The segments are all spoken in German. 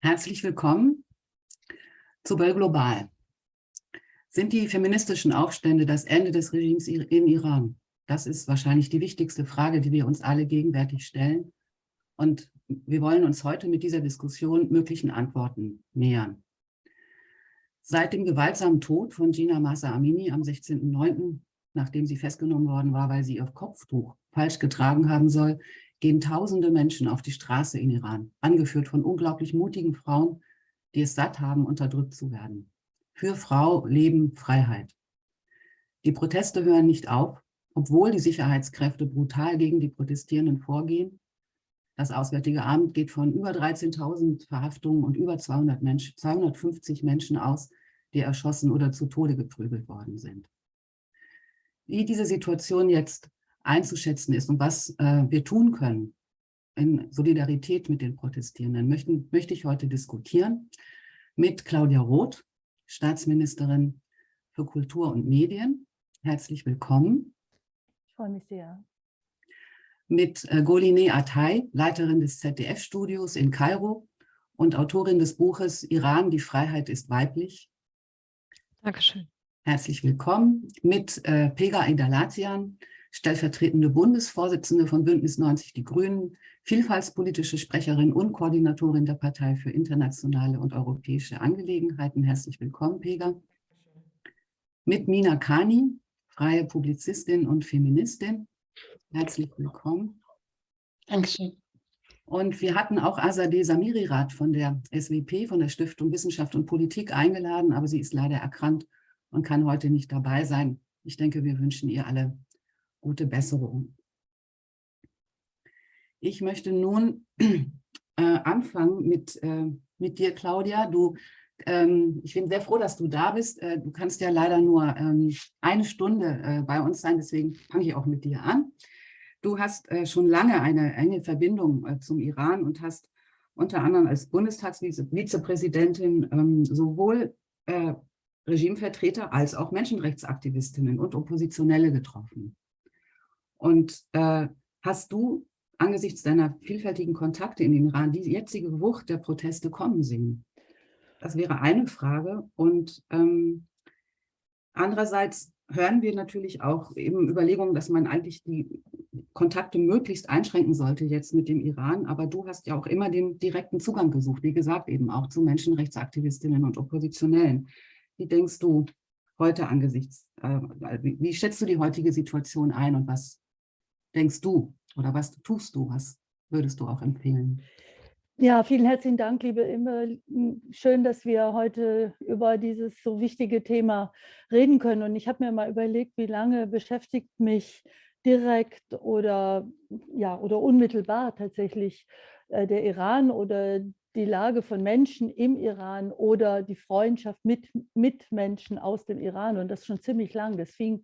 Herzlich willkommen zu Böll Global. Sind die feministischen Aufstände das Ende des Regimes im Iran? Das ist wahrscheinlich die wichtigste Frage, die wir uns alle gegenwärtig stellen. Und wir wollen uns heute mit dieser Diskussion möglichen Antworten nähern. Seit dem gewaltsamen Tod von Gina Masa Amini am 16.09., nachdem sie festgenommen worden war, weil sie ihr Kopftuch falsch getragen haben soll, gehen tausende Menschen auf die Straße in Iran, angeführt von unglaublich mutigen Frauen, die es satt haben, unterdrückt zu werden. Für Frau, Leben, Freiheit. Die Proteste hören nicht auf, obwohl die Sicherheitskräfte brutal gegen die Protestierenden vorgehen. Das Auswärtige Amt geht von über 13.000 Verhaftungen und über 200 Menschen, 250 Menschen aus, die erschossen oder zu Tode geprügelt worden sind. Wie diese Situation jetzt einzuschätzen ist und was äh, wir tun können in Solidarität mit den Protestierenden, möchten, möchte ich heute diskutieren mit Claudia Roth, Staatsministerin für Kultur und Medien. Herzlich willkommen. Ich freue mich sehr. Mit äh, Goline Atay, Leiterin des ZDF-Studios in Kairo und Autorin des Buches Iran, die Freiheit ist weiblich. Dankeschön. Herzlich willkommen mit äh, Pega Indalatian, stellvertretende Bundesvorsitzende von Bündnis 90 Die Grünen, vielfaltspolitische Sprecherin und Koordinatorin der Partei für internationale und europäische Angelegenheiten. Herzlich willkommen, Pega. Mit Mina Kani, freie Publizistin und Feministin. Herzlich willkommen. Dankeschön. Und wir hatten auch Azadeh Samirirat von der SWP, von der Stiftung Wissenschaft und Politik eingeladen, aber sie ist leider erkrankt und kann heute nicht dabei sein. Ich denke, wir wünschen ihr alle gute Besserung. Ich möchte nun äh, anfangen mit, äh, mit dir, Claudia. Du, ähm, ich bin sehr froh, dass du da bist. Äh, du kannst ja leider nur ähm, eine Stunde äh, bei uns sein, deswegen fange ich auch mit dir an. Du hast äh, schon lange eine enge Verbindung äh, zum Iran und hast unter anderem als Bundestagsvizepräsidentin ähm, sowohl Regimevertreter als auch Menschenrechtsaktivistinnen und Oppositionelle getroffen. Und äh, hast du angesichts deiner vielfältigen Kontakte in den Iran die jetzige Wucht der Proteste kommen sehen? Das wäre eine Frage. Und ähm, andererseits hören wir natürlich auch eben Überlegungen, dass man eigentlich die Kontakte möglichst einschränken sollte jetzt mit dem Iran. Aber du hast ja auch immer den direkten Zugang gesucht, wie gesagt, eben auch zu Menschenrechtsaktivistinnen und Oppositionellen. Wie denkst du heute angesichts, äh, wie, wie schätzt du die heutige Situation ein und was denkst du oder was tust du? Was würdest du auch empfehlen? Ja, vielen herzlichen Dank, liebe Imme. Schön, dass wir heute über dieses so wichtige Thema reden können. Und ich habe mir mal überlegt, wie lange beschäftigt mich direkt oder, ja, oder unmittelbar tatsächlich äh, der Iran oder die Lage von Menschen im Iran oder die Freundschaft mit, mit Menschen aus dem Iran. Und das schon ziemlich lang. Das fing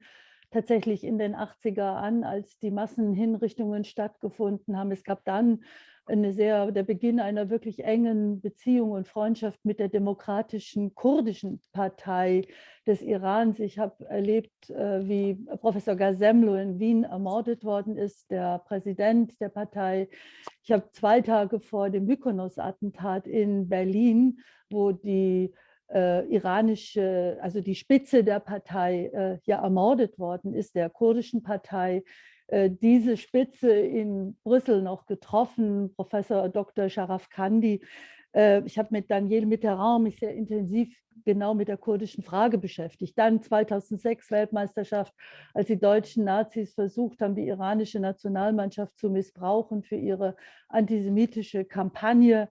tatsächlich in den 80er an, als die Massenhinrichtungen stattgefunden haben. Es gab dann eine sehr, der Beginn einer wirklich engen Beziehung und Freundschaft mit der demokratischen kurdischen Partei des Irans. Ich habe erlebt, äh, wie Professor Gazemlo in Wien ermordet worden ist, der Präsident der Partei. Ich habe zwei Tage vor dem Mykonos-Attentat in Berlin, wo die äh, iranische, also die Spitze der Partei äh, ja ermordet worden ist, der kurdischen Partei, äh, diese Spitze in Brüssel noch getroffen, Professor Dr. Sharaf Kandi. Äh, ich habe mit Daniel Mitterrand mich sehr intensiv genau mit der kurdischen Frage beschäftigt. Dann 2006 Weltmeisterschaft, als die deutschen Nazis versucht haben, die iranische Nationalmannschaft zu missbrauchen für ihre antisemitische Kampagne.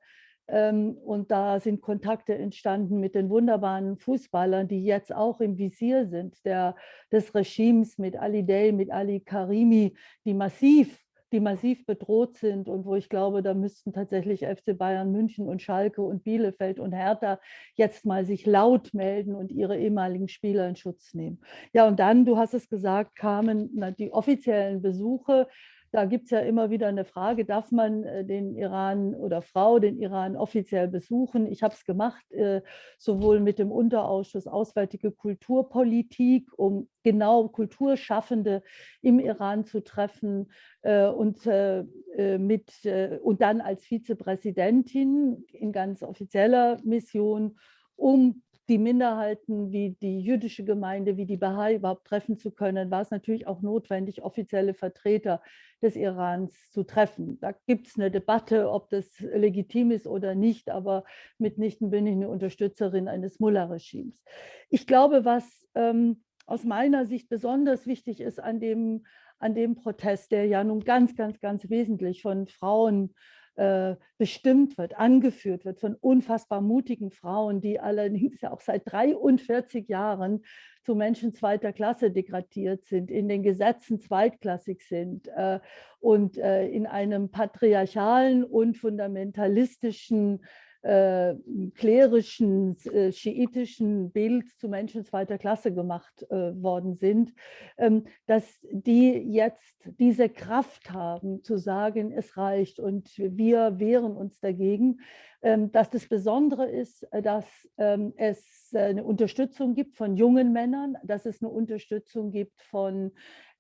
Ähm, und da sind Kontakte entstanden mit den wunderbaren Fußballern, die jetzt auch im Visier sind, der, des Regimes mit Ali Day, mit Ali Karimi, die massiv die massiv bedroht sind und wo ich glaube, da müssten tatsächlich FC Bayern München und Schalke und Bielefeld und Hertha jetzt mal sich laut melden und ihre ehemaligen Spieler in Schutz nehmen. Ja, und dann, du hast es gesagt, kamen die offiziellen Besuche da gibt es ja immer wieder eine Frage, darf man äh, den Iran oder Frau den Iran offiziell besuchen? Ich habe es gemacht, äh, sowohl mit dem Unterausschuss Auswärtige Kulturpolitik, um genau Kulturschaffende im Iran zu treffen äh, und, mit, und dann als Vizepräsidentin in ganz offizieller Mission, um die Minderheiten wie die jüdische Gemeinde, wie die Bahai überhaupt treffen zu können, war es natürlich auch notwendig, offizielle Vertreter des Irans zu treffen. Da gibt es eine Debatte, ob das legitim ist oder nicht, aber mitnichten bin ich eine Unterstützerin eines Mullah-Regimes. Ich glaube, was ähm, aus meiner Sicht besonders wichtig ist an dem, an dem Protest, der ja nun ganz, ganz, ganz wesentlich von Frauen äh, bestimmt wird, angeführt wird von unfassbar mutigen Frauen, die allerdings ja auch seit 43 Jahren zu Menschen zweiter Klasse degradiert sind, in den Gesetzen zweitklassig sind äh, und äh, in einem patriarchalen und fundamentalistischen äh, klerischen, äh, schiitischen Bild zu Menschen zweiter Klasse gemacht äh, worden sind, ähm, dass die jetzt diese Kraft haben zu sagen, es reicht und wir wehren uns dagegen, dass das Besondere ist, äh, dass ähm, es äh, eine Unterstützung gibt von jungen Männern, dass es eine Unterstützung gibt von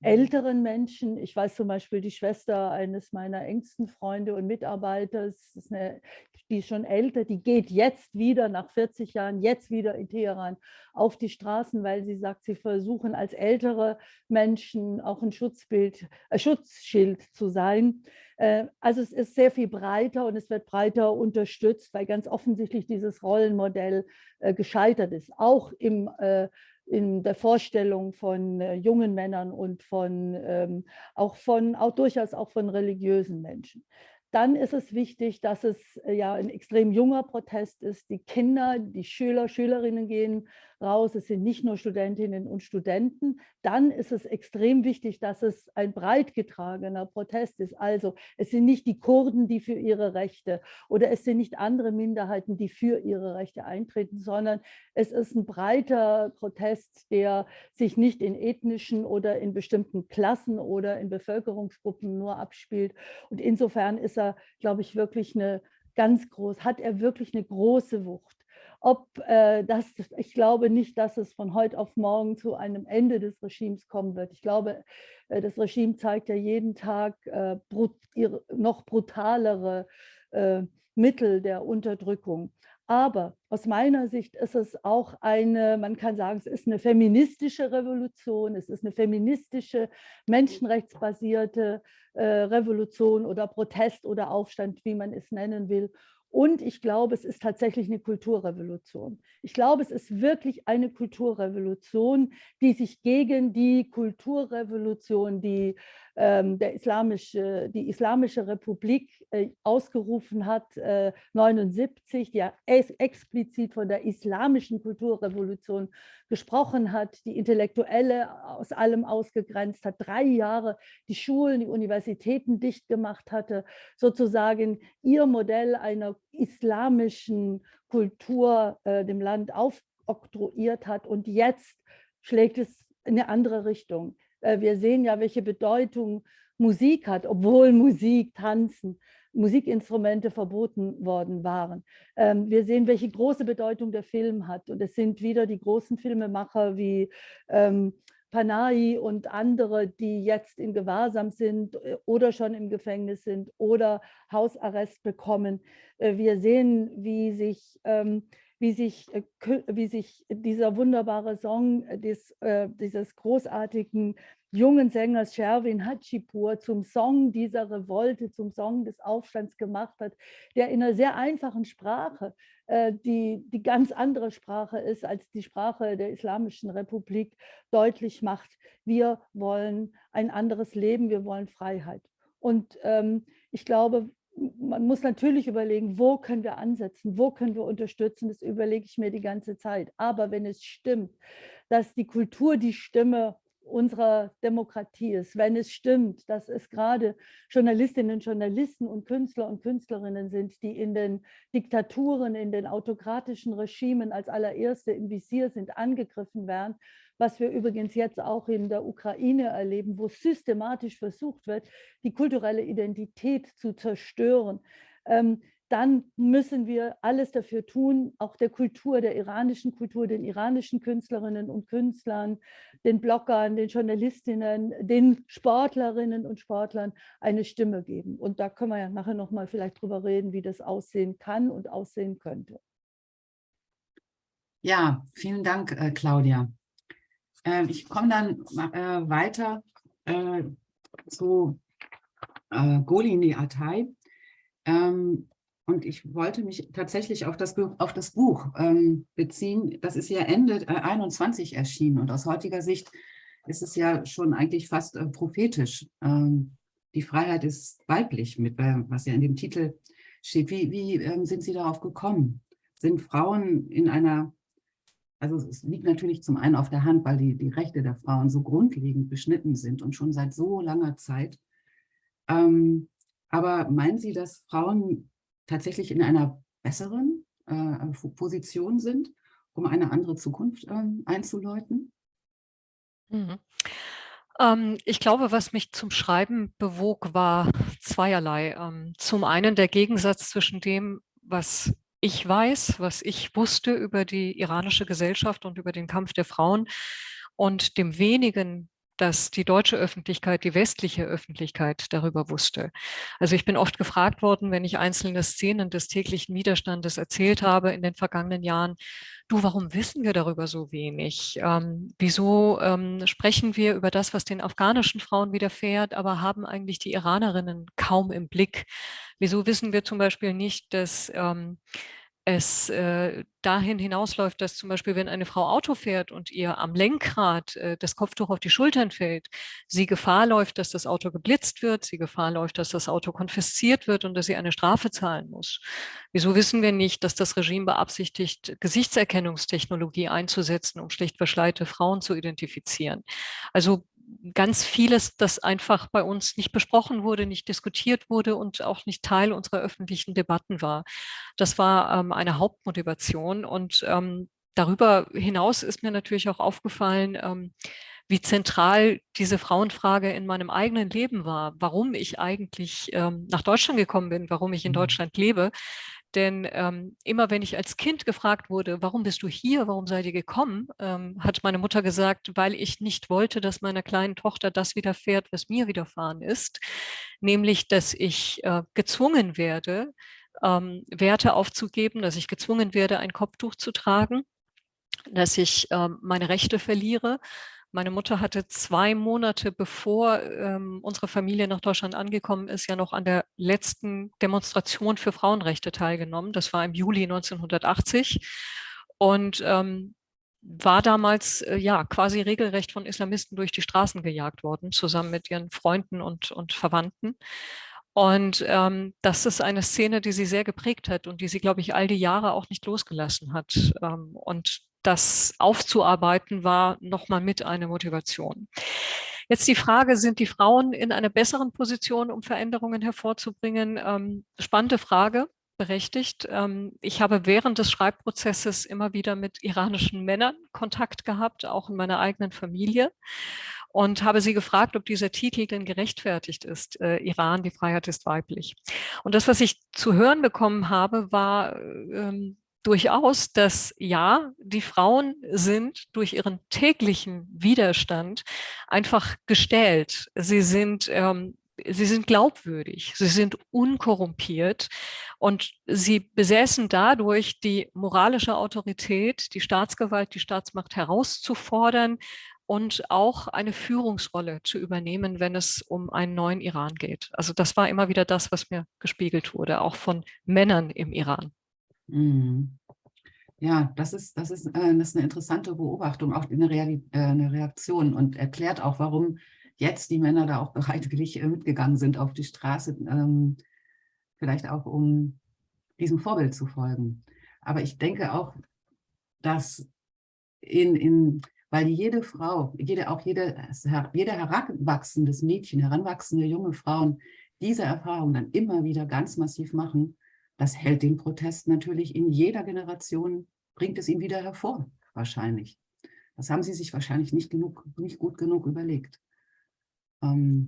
älteren Menschen. Ich weiß zum Beispiel, die Schwester eines meiner engsten Freunde und Mitarbeiter, eine, die ist schon älter, die geht jetzt wieder, nach 40 Jahren, jetzt wieder in Teheran auf die Straßen, weil sie sagt, sie versuchen als ältere Menschen auch ein Schutzbild, ein Schutzschild zu sein. Äh, also es ist sehr viel breiter und es wird breiter unterstützt, weil ganz offensichtlich dieses Rollenmodell äh, gescheitert ist, auch im äh, in der Vorstellung von jungen Männern und von ähm, auch von auch durchaus auch von religiösen Menschen. Dann ist es wichtig, dass es äh, ja ein extrem junger Protest ist. Die Kinder, die Schüler, Schülerinnen gehen raus. Es sind nicht nur Studentinnen und Studenten. Dann ist es extrem wichtig, dass es ein breit getragener Protest ist. Also es sind nicht die Kurden, die für ihre Rechte oder es sind nicht andere Minderheiten, die für ihre Rechte eintreten, sondern es ist ein breiter Protest, der sich nicht in ethnischen oder in bestimmten Klassen oder in Bevölkerungsgruppen nur abspielt. Und insofern ist er, glaube ich, wirklich eine ganz groß, hat er wirklich eine große Wucht ob äh, das, ich glaube nicht, dass es von heute auf morgen zu einem Ende des Regimes kommen wird. Ich glaube, äh, das Regime zeigt ja jeden Tag äh, brut, ihre, noch brutalere äh, Mittel der Unterdrückung. Aber aus meiner Sicht ist es auch eine, man kann sagen, es ist eine feministische Revolution, es ist eine feministische, menschenrechtsbasierte äh, Revolution oder Protest oder Aufstand, wie man es nennen will. Und ich glaube, es ist tatsächlich eine Kulturrevolution. Ich glaube, es ist wirklich eine Kulturrevolution, die sich gegen die Kulturrevolution, die der islamische, die Islamische Republik äh, ausgerufen hat, äh, 79, die ja explizit von der islamischen Kulturrevolution gesprochen hat, die Intellektuelle aus allem ausgegrenzt hat, drei Jahre die Schulen, die Universitäten dicht gemacht hatte, sozusagen ihr Modell einer islamischen Kultur äh, dem Land aufoktroyiert hat und jetzt schlägt es in eine andere Richtung. Äh, wir sehen ja, welche Bedeutung Musik hat, obwohl Musik, Tanzen, Musikinstrumente verboten worden waren. Ähm, wir sehen, welche große Bedeutung der Film hat. Und es sind wieder die großen Filmemacher wie ähm, Panahi und andere, die jetzt in Gewahrsam sind äh, oder schon im Gefängnis sind oder Hausarrest bekommen. Äh, wir sehen, wie sich ähm, wie sich, wie sich dieser wunderbare Song des, dieses großartigen jungen Sängers Sherwin Hachipur zum Song dieser Revolte, zum Song des Aufstands gemacht hat, der in einer sehr einfachen Sprache, äh, die, die ganz andere Sprache ist als die Sprache der Islamischen Republik, deutlich macht, wir wollen ein anderes Leben, wir wollen Freiheit. Und ähm, ich glaube, man muss natürlich überlegen, wo können wir ansetzen, wo können wir unterstützen, das überlege ich mir die ganze Zeit. Aber wenn es stimmt, dass die Kultur die Stimme unserer Demokratie ist, wenn es stimmt, dass es gerade Journalistinnen, Journalisten und Künstler und Künstlerinnen sind, die in den Diktaturen, in den autokratischen Regimen als allererste im Visier sind, angegriffen werden, was wir übrigens jetzt auch in der Ukraine erleben, wo systematisch versucht wird, die kulturelle Identität zu zerstören. Ähm, dann müssen wir alles dafür tun, auch der Kultur, der iranischen Kultur, den iranischen Künstlerinnen und Künstlern, den Bloggern, den Journalistinnen, den Sportlerinnen und Sportlern eine Stimme geben. Und da können wir ja nachher nochmal vielleicht drüber reden, wie das aussehen kann und aussehen könnte. Ja, vielen Dank, äh, Claudia. Äh, ich komme dann äh, weiter äh, zu äh, Golini Atay. Ähm, und ich wollte mich tatsächlich auf das, auf das Buch ähm, beziehen. Das ist ja Ende äh, 21 erschienen und aus heutiger Sicht ist es ja schon eigentlich fast äh, prophetisch. Ähm, die Freiheit ist weiblich, mit, äh, was ja in dem Titel steht. Wie, wie ähm, sind Sie darauf gekommen? Sind Frauen in einer, also es liegt natürlich zum einen auf der Hand, weil die, die Rechte der Frauen so grundlegend beschnitten sind und schon seit so langer Zeit. Ähm, aber meinen Sie, dass Frauen tatsächlich in einer besseren äh, Position sind, um eine andere Zukunft ähm, einzuläuten? Mhm. Ähm, ich glaube, was mich zum Schreiben bewog, war zweierlei. Ähm, zum einen der Gegensatz zwischen dem, was ich weiß, was ich wusste über die iranische Gesellschaft und über den Kampf der Frauen. Und dem wenigen, dass die deutsche Öffentlichkeit, die westliche Öffentlichkeit darüber wusste. Also ich bin oft gefragt worden, wenn ich einzelne Szenen des täglichen Widerstandes erzählt habe in den vergangenen Jahren, du, warum wissen wir darüber so wenig? Ähm, wieso ähm, sprechen wir über das, was den afghanischen Frauen widerfährt, aber haben eigentlich die Iranerinnen kaum im Blick? Wieso wissen wir zum Beispiel nicht, dass ähm, es äh, dahin hinausläuft, dass zum Beispiel, wenn eine Frau Auto fährt und ihr am Lenkrad äh, das Kopftuch auf die Schultern fällt, sie Gefahr läuft, dass das Auto geblitzt wird, sie Gefahr läuft, dass das Auto konfisziert wird und dass sie eine Strafe zahlen muss. Wieso wissen wir nicht, dass das Regime beabsichtigt, Gesichtserkennungstechnologie einzusetzen, um schlicht verschleite Frauen zu identifizieren? Also ganz vieles, das einfach bei uns nicht besprochen wurde, nicht diskutiert wurde und auch nicht Teil unserer öffentlichen Debatten war. Das war ähm, eine Hauptmotivation und ähm, darüber hinaus ist mir natürlich auch aufgefallen, ähm, wie zentral diese Frauenfrage in meinem eigenen Leben war, warum ich eigentlich ähm, nach Deutschland gekommen bin, warum ich in mhm. Deutschland lebe. Denn ähm, immer wenn ich als Kind gefragt wurde, warum bist du hier, warum seid ihr gekommen, ähm, hat meine Mutter gesagt, weil ich nicht wollte, dass meiner kleinen Tochter das widerfährt, was mir widerfahren ist, nämlich, dass ich äh, gezwungen werde, ähm, Werte aufzugeben, dass ich gezwungen werde, ein Kopftuch zu tragen, dass ich ähm, meine Rechte verliere, meine Mutter hatte zwei Monate, bevor ähm, unsere Familie nach Deutschland angekommen ist, ja noch an der letzten Demonstration für Frauenrechte teilgenommen. Das war im Juli 1980. Und ähm, war damals äh, ja quasi regelrecht von Islamisten durch die Straßen gejagt worden, zusammen mit ihren Freunden und, und Verwandten. Und ähm, das ist eine Szene, die sie sehr geprägt hat und die sie, glaube ich, all die Jahre auch nicht losgelassen hat. Ähm, und das aufzuarbeiten war nochmal mit eine Motivation. Jetzt die Frage, sind die Frauen in einer besseren Position, um Veränderungen hervorzubringen? Ähm, spannende Frage, berechtigt. Ähm, ich habe während des Schreibprozesses immer wieder mit iranischen Männern Kontakt gehabt, auch in meiner eigenen Familie und habe sie gefragt, ob dieser Titel denn gerechtfertigt ist. Äh, Iran, die Freiheit ist weiblich. Und das, was ich zu hören bekommen habe, war ähm, durchaus, dass ja, die Frauen sind durch ihren täglichen Widerstand einfach gestellt. Sie sind, ähm, sie sind glaubwürdig, sie sind unkorrumpiert und sie besäßen dadurch die moralische Autorität, die Staatsgewalt, die Staatsmacht herauszufordern und auch eine Führungsrolle zu übernehmen, wenn es um einen neuen Iran geht. Also das war immer wieder das, was mir gespiegelt wurde, auch von Männern im Iran. Mhm. Ja, das ist, das, ist, äh, das ist eine interessante Beobachtung, auch eine, äh, eine Reaktion und erklärt auch, warum jetzt die Männer da auch bereitwillig äh, mitgegangen sind auf die Straße, ähm, vielleicht auch um diesem Vorbild zu folgen. Aber ich denke auch, dass in, in weil jede Frau, jede, auch jede, jeder heranwachsendes Mädchen, heranwachsende junge Frauen diese Erfahrung dann immer wieder ganz massiv machen, das hält den Protest natürlich in jeder Generation, bringt es ihn wieder hervor, wahrscheinlich. Das haben sie sich wahrscheinlich nicht, genug, nicht gut genug überlegt. Ähm,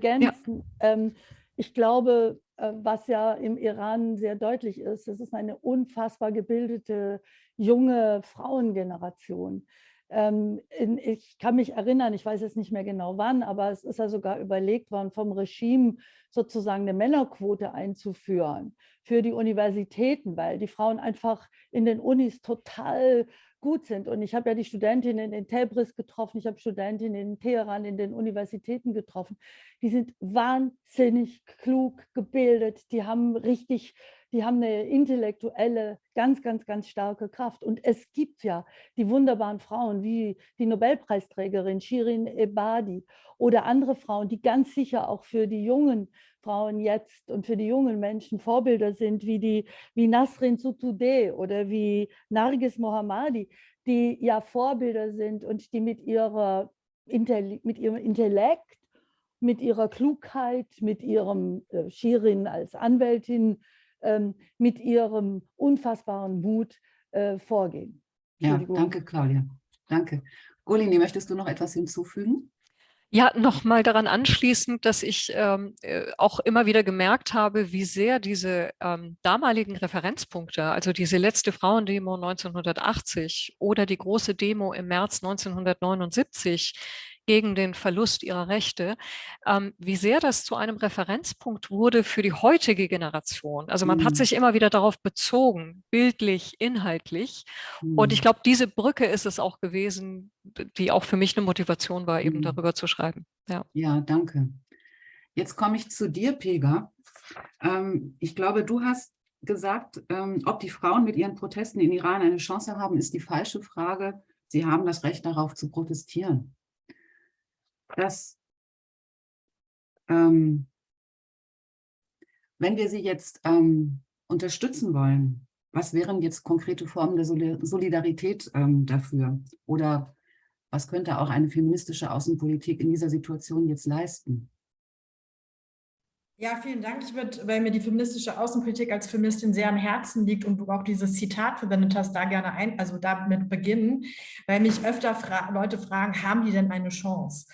ja. ähm, ich glaube, äh, was ja im Iran sehr deutlich ist, es ist eine unfassbar gebildete junge Frauengeneration. Ähm, ich kann mich erinnern, ich weiß jetzt nicht mehr genau wann, aber es ist ja sogar überlegt worden, vom Regime sozusagen eine Männerquote einzuführen für die Universitäten, weil die Frauen einfach in den Unis total gut sind. Und ich habe ja die Studentinnen in Tebris getroffen, ich habe Studentinnen in Teheran, in den Universitäten getroffen. Die sind wahnsinnig klug gebildet, die haben richtig, die haben eine intellektuelle, ganz, ganz, ganz starke Kraft. Und es gibt ja die wunderbaren Frauen wie die Nobelpreisträgerin Shirin Ebadi oder andere Frauen, die ganz sicher auch für die jungen Frauen jetzt und für die jungen Menschen Vorbilder sind, wie, die, wie Nasrin Sotoudeh oder wie Nargis Mohammadi, die ja Vorbilder sind und die mit, ihrer, mit ihrem Intellekt, mit ihrer Klugheit, mit ihrem äh, Shirin als Anwältin, mit ihrem unfassbaren Mut äh, vorgehen. Ja, danke Claudia. Danke. Golini, möchtest du noch etwas hinzufügen? Ja, nochmal daran anschließend, dass ich ähm, äh, auch immer wieder gemerkt habe, wie sehr diese ähm, damaligen Referenzpunkte, also diese letzte Frauendemo 1980 oder die große Demo im März 1979, gegen den Verlust ihrer Rechte, ähm, wie sehr das zu einem Referenzpunkt wurde für die heutige Generation. Also man mhm. hat sich immer wieder darauf bezogen, bildlich, inhaltlich. Mhm. Und ich mhm. glaube, diese Brücke ist es auch gewesen, die auch für mich eine Motivation war, eben mhm. darüber zu schreiben. Ja, ja danke. Jetzt komme ich zu dir, Pega. Ähm, ich glaube, du hast gesagt, ähm, ob die Frauen mit ihren Protesten in Iran eine Chance haben, ist die falsche Frage. Sie haben das Recht darauf zu protestieren dass ähm, wenn wir sie jetzt ähm, unterstützen wollen, was wären jetzt konkrete Formen der Solidarität ähm, dafür? Oder was könnte auch eine feministische Außenpolitik in dieser Situation jetzt leisten? Ja, vielen Dank. Ich würde, weil mir die feministische Außenpolitik als Feministin sehr am Herzen liegt und du auch dieses Zitat verwendet hast, da gerne ein, also damit beginnen, weil mich öfter fra Leute fragen, haben die denn eine Chance?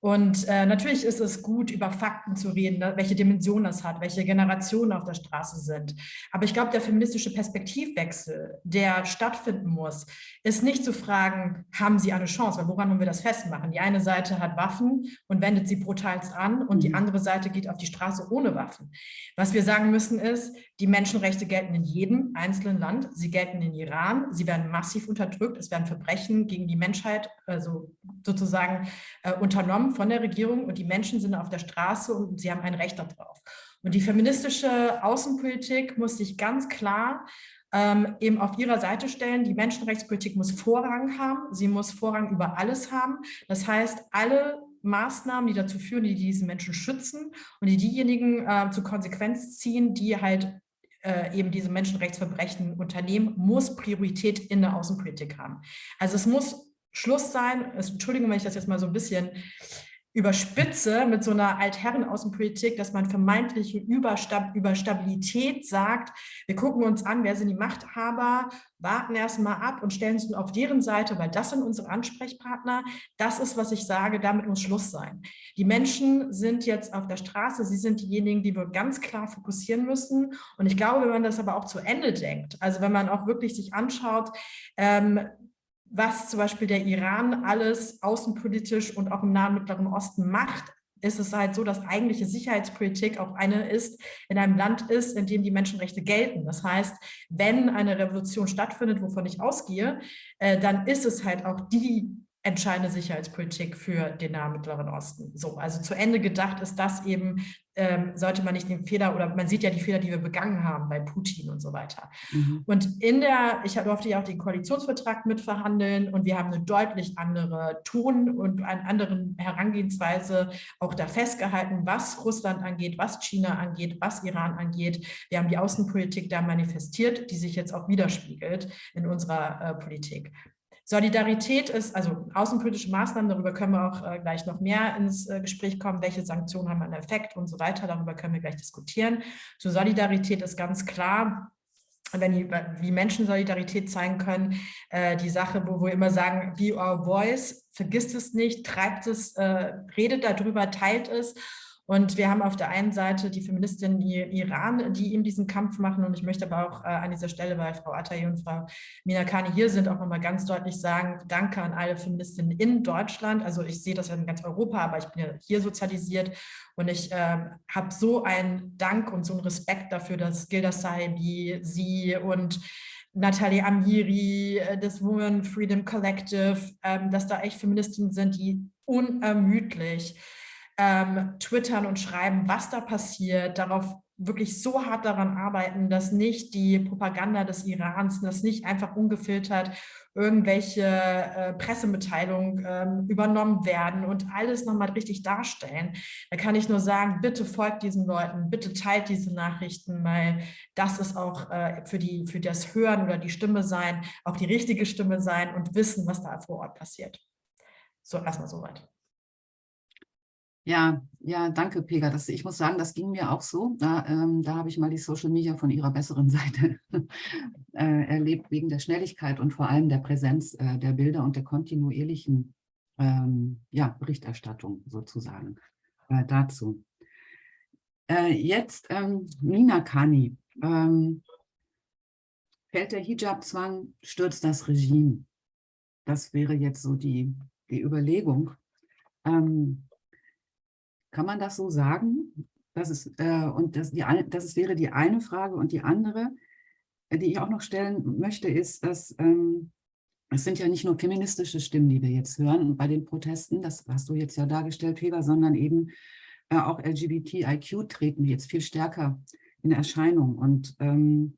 Und äh, natürlich ist es gut, über Fakten zu reden, welche Dimension das hat, welche Generationen auf der Straße sind. Aber ich glaube, der feministische Perspektivwechsel, der stattfinden muss, ist nicht zu fragen, haben sie eine Chance? Weil woran wollen wir das festmachen? Die eine Seite hat Waffen und wendet sie brutalst an und die mhm. andere Seite geht auf die Straße ohne Waffen. Was wir sagen müssen ist, die Menschenrechte gelten in jedem einzelnen Land. Sie gelten in Iran. Sie werden massiv unterdrückt. Es werden Verbrechen gegen die Menschheit also sozusagen äh, unternommen von der Regierung und die Menschen sind auf der Straße und sie haben ein Recht darauf. Und die feministische Außenpolitik muss sich ganz klar ähm, eben auf ihrer Seite stellen. Die Menschenrechtspolitik muss Vorrang haben. Sie muss Vorrang über alles haben. Das heißt, alle Maßnahmen, die dazu führen, die diese Menschen schützen und die diejenigen äh, zur Konsequenz ziehen, die halt äh, eben diese Menschenrechtsverbrechen unternehmen, muss Priorität in der Außenpolitik haben. Also es muss Schluss sein, Entschuldigung, wenn ich das jetzt mal so ein bisschen überspitze mit so einer Altherren-Außenpolitik, dass man vermeintliche Überstab Überstabilität sagt, wir gucken uns an, wer sind die Machthaber, warten erstmal ab und stellen uns auf deren Seite, weil das sind unsere Ansprechpartner. Das ist, was ich sage, damit muss Schluss sein. Die Menschen sind jetzt auf der Straße, sie sind diejenigen, die wir ganz klar fokussieren müssen. Und ich glaube, wenn man das aber auch zu Ende denkt, also wenn man auch wirklich sich anschaut, ähm, was zum Beispiel der Iran alles außenpolitisch und auch im Nahen Mittleren Osten macht, ist es halt so, dass eigentliche Sicherheitspolitik auch eine ist, in einem Land ist, in dem die Menschenrechte gelten. Das heißt, wenn eine Revolution stattfindet, wovon ich ausgehe, äh, dann ist es halt auch die entscheidende Sicherheitspolitik für den Nahen Mittleren Osten. So, also zu Ende gedacht ist das eben, ähm, sollte man nicht den Fehler, oder man sieht ja die Fehler, die wir begangen haben bei Putin und so weiter. Mhm. Und in der, ich durfte ja auch den Koalitionsvertrag mitverhandeln und wir haben eine deutlich andere Ton und eine andere Herangehensweise auch da festgehalten, was Russland angeht, was China angeht, was Iran angeht. Wir haben die Außenpolitik da manifestiert, die sich jetzt auch widerspiegelt in unserer äh, Politik. Solidarität ist, also außenpolitische Maßnahmen, darüber können wir auch äh, gleich noch mehr ins äh, Gespräch kommen, welche Sanktionen haben einen Effekt und so weiter, darüber können wir gleich diskutieren. Zur Solidarität ist ganz klar, wenn die, wie Menschen Solidarität zeigen können, äh, die Sache, wo wir immer sagen, be our voice, vergisst es nicht, treibt es, äh, redet darüber, teilt es und wir haben auf der einen Seite die Feministinnen Iran, die eben diesen Kampf machen. Und ich möchte aber auch äh, an dieser Stelle, weil Frau Atayi und Frau Minakani hier sind, auch nochmal ganz deutlich sagen, danke an alle Feministinnen in Deutschland. Also ich sehe das ja in ganz Europa, aber ich bin ja hier sozialisiert. Und ich äh, habe so einen Dank und so einen Respekt dafür, dass Gilda Sahibi, sie und Nathalie Amiri, äh, das Women Freedom Collective, ähm, dass da echt Feministinnen sind, die unermüdlich ähm, twittern und schreiben, was da passiert, darauf wirklich so hart daran arbeiten, dass nicht die Propaganda des Irans, dass nicht einfach ungefiltert irgendwelche äh, Pressemitteilungen ähm, übernommen werden und alles nochmal richtig darstellen. Da kann ich nur sagen, bitte folgt diesen Leuten, bitte teilt diese Nachrichten, weil das ist auch äh, für, die, für das Hören oder die Stimme sein, auch die richtige Stimme sein und wissen, was da vor Ort passiert. So, erstmal soweit. Ja, ja, danke, Pega. Das, ich muss sagen, das ging mir auch so. Da, ähm, da habe ich mal die Social Media von ihrer besseren Seite äh, erlebt, wegen der Schnelligkeit und vor allem der Präsenz äh, der Bilder und der kontinuierlichen ähm, ja, Berichterstattung sozusagen äh, dazu. Äh, jetzt ähm, Nina Kani. Ähm, fällt der Hijab-Zwang, stürzt das Regime? Das wäre jetzt so die, die Überlegung. Ähm, kann man das so sagen? Das ist, äh, und das, die, das ist, wäre die eine Frage. Und die andere, äh, die ich auch noch stellen möchte, ist, dass ähm, es sind ja nicht nur feministische Stimmen, die wir jetzt hören bei den Protesten, das hast du jetzt ja dargestellt, Heber, sondern eben äh, auch LGBTIQ treten jetzt viel stärker in Erscheinung. Und ähm,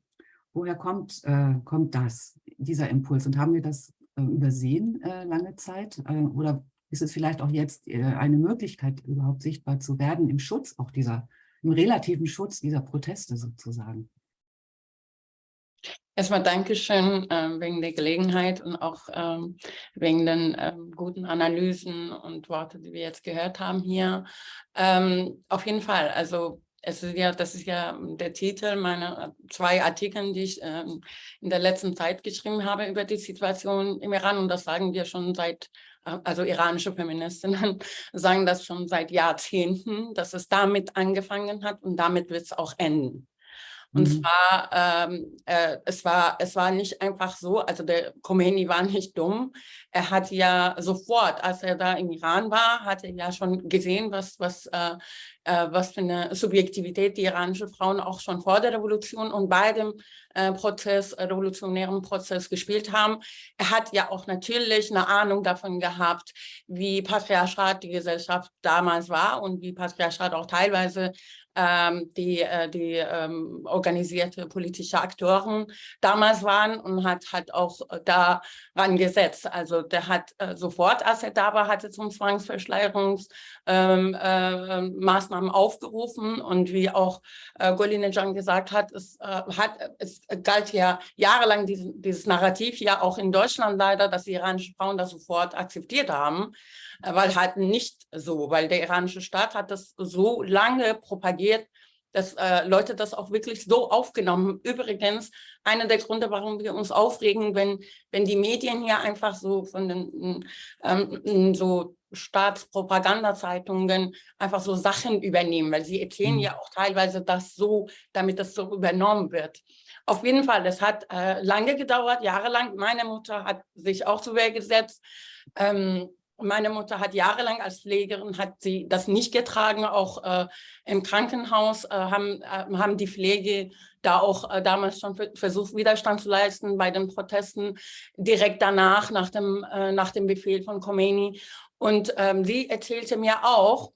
woher kommt, äh, kommt das, dieser Impuls? Und haben wir das äh, übersehen äh, lange Zeit? Äh, oder ist es vielleicht auch jetzt äh, eine Möglichkeit, überhaupt sichtbar zu werden im Schutz auch dieser, im relativen Schutz dieser Proteste sozusagen. Erstmal Dankeschön äh, wegen der Gelegenheit und auch ähm, wegen den ähm, guten Analysen und Worte, die wir jetzt gehört haben hier. Ähm, auf jeden Fall, also es ist ja, das ist ja der Titel meiner zwei Artikel, die ich ähm, in der letzten Zeit geschrieben habe über die Situation im Iran und das sagen wir schon seit also iranische Feministinnen sagen das schon seit Jahrzehnten, dass es damit angefangen hat und damit wird es auch enden. Und mhm. zwar, ähm, äh, es, war, es war nicht einfach so, also der Khomeini war nicht dumm. Er hat ja sofort, als er da im Iran war, hat er ja schon gesehen, was, was, äh, äh, was für eine Subjektivität die iranischen Frauen auch schon vor der Revolution und bei dem äh, Prozess, äh, revolutionären Prozess gespielt haben. Er hat ja auch natürlich eine Ahnung davon gehabt, wie patriarchat die Gesellschaft damals war und wie patriarchat auch teilweise die, äh, die ähm, organisierte politische Akteuren damals waren und hat halt auch äh, daran gesetzt. Also der hat äh, sofort, als er da war, hatte zum Zwangsverschleierungsmaßnahmen ähm, äh, aufgerufen und wie auch äh, Golinejan gesagt hat, es, äh, hat, es galt ja jahrelang diesen, dieses Narrativ ja auch in Deutschland leider, dass die iranischen Frauen das sofort akzeptiert haben weil halt nicht so, weil der iranische Staat hat das so lange propagiert, dass äh, Leute das auch wirklich so aufgenommen. Übrigens, einer der Gründe, warum wir uns aufregen, wenn, wenn die Medien hier einfach so von den ähm, so Staatspropagandazeitungen einfach so Sachen übernehmen, weil sie erzählen mhm. ja auch teilweise das so, damit das so übernommen wird. Auf jeden Fall, das hat äh, lange gedauert, jahrelang. Meine Mutter hat sich auch zu Wehr gesetzt. Ähm, meine Mutter hat jahrelang als Pflegerin, hat sie das nicht getragen, auch äh, im Krankenhaus äh, haben, äh, haben die Pflege da auch äh, damals schon versucht, Widerstand zu leisten bei den Protesten, direkt danach, nach dem, äh, nach dem Befehl von Khomeini. Und ähm, sie erzählte mir auch,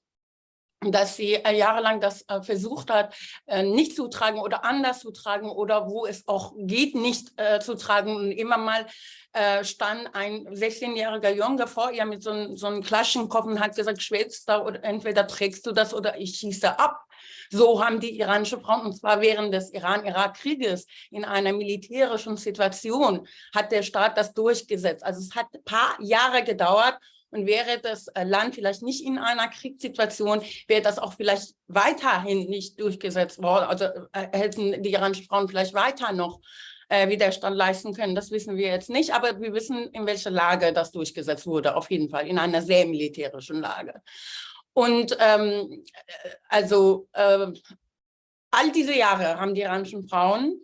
dass sie äh, jahrelang das äh, versucht hat, äh, nicht zu tragen oder anders zu tragen oder wo es auch geht, nicht äh, zu tragen. Und immer mal äh, stand ein 16-jähriger Junge vor ihr mit so, einem so einem Klaschenkopf und hat gesagt, Schwester, oder entweder trägst du das oder ich schieße ab. So haben die iranische Frauen, und zwar während des Iran-Irak-Krieges, in einer militärischen Situation, hat der Staat das durchgesetzt. Also es hat ein paar Jahre gedauert, und wäre das äh, Land vielleicht nicht in einer Kriegssituation, wäre das auch vielleicht weiterhin nicht durchgesetzt worden. Also äh, hätten die iranischen Frauen vielleicht weiter noch äh, Widerstand leisten können. Das wissen wir jetzt nicht, aber wir wissen, in welcher Lage das durchgesetzt wurde, auf jeden Fall, in einer sehr militärischen Lage. Und ähm, äh, also äh, all diese Jahre haben die iranischen Frauen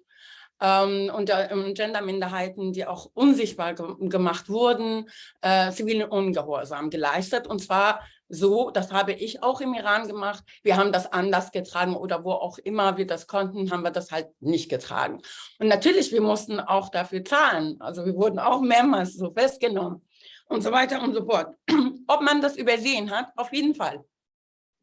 ähm, und äh, Genderminderheiten, die auch unsichtbar ge gemacht wurden, äh, zivilen Ungehorsam geleistet. Und zwar so, das habe ich auch im Iran gemacht, wir haben das anders getragen oder wo auch immer wir das konnten, haben wir das halt nicht getragen. Und natürlich, wir mussten auch dafür zahlen. Also wir wurden auch mehrmals so festgenommen und so weiter und so fort. Ob man das übersehen hat, auf jeden Fall.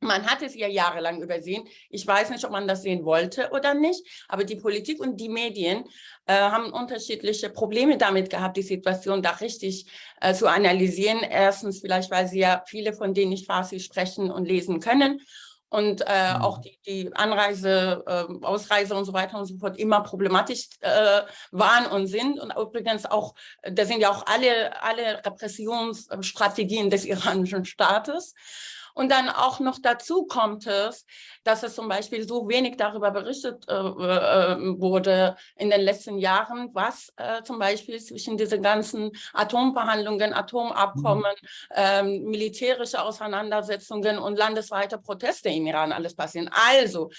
Man hat es ja jahrelang übersehen. Ich weiß nicht, ob man das sehen wollte oder nicht, aber die Politik und die Medien äh, haben unterschiedliche Probleme damit gehabt, die Situation da richtig äh, zu analysieren. Erstens vielleicht, weil sie ja viele von denen nicht Farsi sprechen und lesen können und äh, mhm. auch die, die Anreise, äh, Ausreise und so weiter und so fort immer problematisch äh, waren und sind. Und übrigens auch, da sind ja auch alle, alle Repressionsstrategien des iranischen Staates. Und dann auch noch dazu kommt es, dass es zum Beispiel so wenig darüber berichtet äh, äh, wurde in den letzten Jahren, was äh, zum Beispiel zwischen diesen ganzen Atomverhandlungen, Atomabkommen, mhm. ähm, militärische Auseinandersetzungen und landesweite Proteste im Iran alles passieren. Also,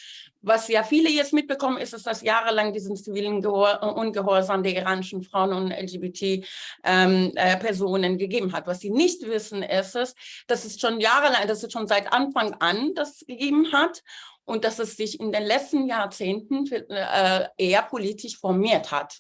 was ja viele jetzt mitbekommen, ist, dass das jahrelang diesen zivilen Gehor Ungehorsam der iranischen Frauen und LGBT-Personen ähm, äh, gegeben hat. Was sie nicht wissen, ist dass es schon jahrelang, dass es schon seit Anfang an das gegeben hat und dass es sich in den letzten Jahrzehnten äh, eher politisch formiert hat.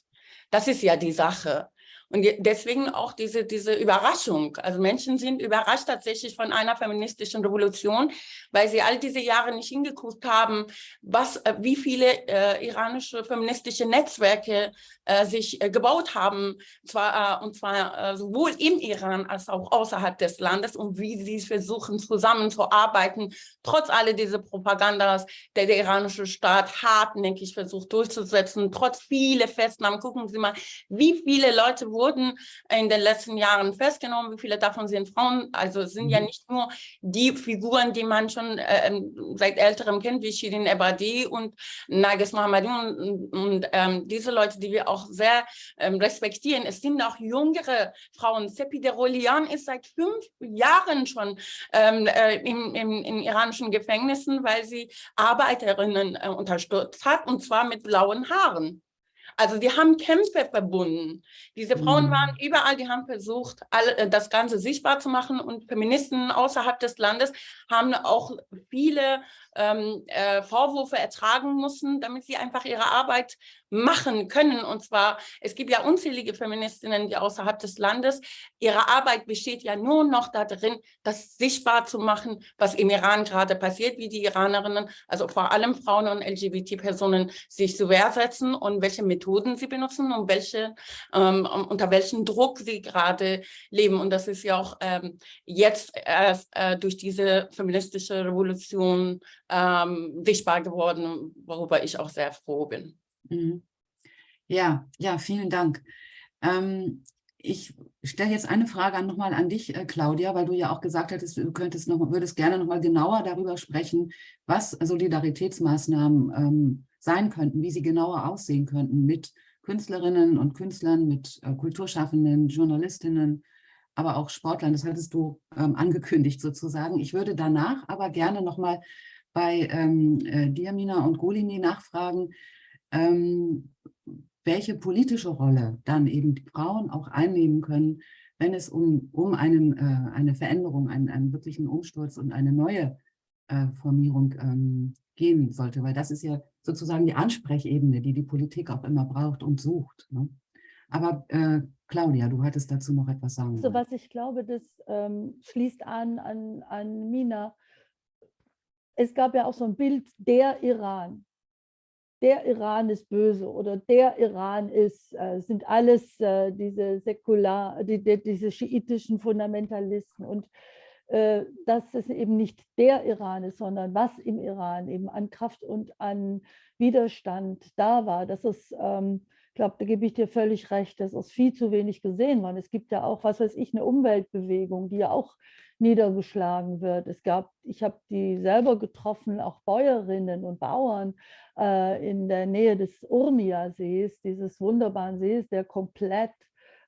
Das ist ja die Sache. Und deswegen auch diese, diese Überraschung. Also Menschen sind überrascht tatsächlich von einer feministischen Revolution, weil sie all diese Jahre nicht hingeguckt haben, was, äh, wie viele äh, iranische feministische Netzwerke äh, sich äh, gebaut haben, zwar, äh, und zwar äh, sowohl im Iran als auch außerhalb des Landes und wie sie versuchen zusammenzuarbeiten, trotz all dieser Propagandas, der der iranische Staat hartnäckig versucht durchzusetzen, trotz viele Festnahmen. Gucken Sie mal, wie viele Leute wurden wurden in den letzten Jahren festgenommen. Wie viele davon sind Frauen? Also es sind ja mhm. nicht nur die Figuren, die man schon äh, seit älterem kennt, wie Shirin Ebadi und Nagis Mohammadi und, und ähm, diese Leute, die wir auch sehr ähm, respektieren. Es sind auch jüngere Frauen. Sepi Derolian ist seit fünf Jahren schon ähm, äh, im, im, in iranischen Gefängnissen, weil sie Arbeiterinnen äh, unterstützt hat und zwar mit blauen Haaren. Also die haben Kämpfe verbunden. Diese Frauen mhm. waren überall, die haben versucht, all, äh, das Ganze sichtbar zu machen und Feministen außerhalb des Landes haben auch viele ähm, äh, Vorwürfe ertragen müssen, damit sie einfach ihre Arbeit machen können. Und zwar, es gibt ja unzählige Feministinnen, die außerhalb des Landes, ihre Arbeit besteht ja nur noch darin, das sichtbar zu machen, was im Iran gerade passiert, wie die Iranerinnen, also vor allem Frauen und LGBT-Personen sich zu Wehr setzen und welche Methoden sie benutzen und welche, ähm, unter welchem Druck sie gerade leben. Und das ist ja auch ähm, jetzt erst äh, durch diese feministische Revolution ähm, sichtbar geworden, worüber ich auch sehr froh bin. Mhm. Ja, ja, vielen Dank. Ähm, ich stelle jetzt eine Frage nochmal an dich, äh, Claudia, weil du ja auch gesagt hattest, du könntest noch, würdest gerne noch mal genauer darüber sprechen, was Solidaritätsmaßnahmen ähm, sein könnten, wie sie genauer aussehen könnten mit Künstlerinnen und Künstlern, mit äh, Kulturschaffenden, Journalistinnen, aber auch Sportlern. Das hattest du ähm, angekündigt sozusagen. Ich würde danach aber gerne noch mal bei ähm, äh, Diamina und Golini nachfragen, ähm, welche politische Rolle dann eben die Frauen auch einnehmen können, wenn es um, um einen, äh, eine Veränderung, einen, einen wirklichen Umsturz und eine neue äh, Formierung ähm, gehen sollte. Weil das ist ja sozusagen die Ansprechebene, die die Politik auch immer braucht und sucht. Ne? Aber äh, Claudia, du hattest dazu noch etwas sagen. So, was ich glaube, das ähm, schließt an, an, an Mina es gab ja auch so ein Bild, der Iran. Der Iran ist böse oder der Iran ist, äh, sind alles äh, diese säkular, die, die, diese schiitischen Fundamentalisten. Und äh, dass es eben nicht der Iran ist, sondern was im Iran eben an Kraft und an Widerstand da war. Das ist, ähm, ich glaube, da gebe ich dir völlig recht, das ist viel zu wenig gesehen worden. Es gibt ja auch, was weiß ich, eine Umweltbewegung, die ja auch niedergeschlagen wird. Es gab, ich habe die selber getroffen, auch Bäuerinnen und Bauern äh, in der Nähe des Urmia-Sees, dieses wunderbaren Sees, der komplett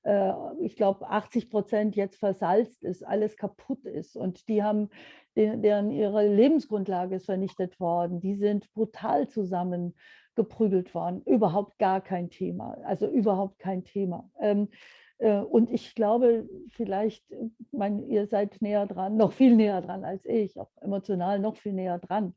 äh, ich glaube, 80 Prozent jetzt versalzt ist, alles kaputt ist. Und die haben, deren ihre Lebensgrundlage ist vernichtet worden. Die sind brutal zusammengeprügelt worden. Überhaupt gar kein Thema. Also überhaupt kein Thema. Äh, und ich glaube, vielleicht, mein, ihr seid näher dran, noch viel näher dran als ich, auch emotional noch viel näher dran.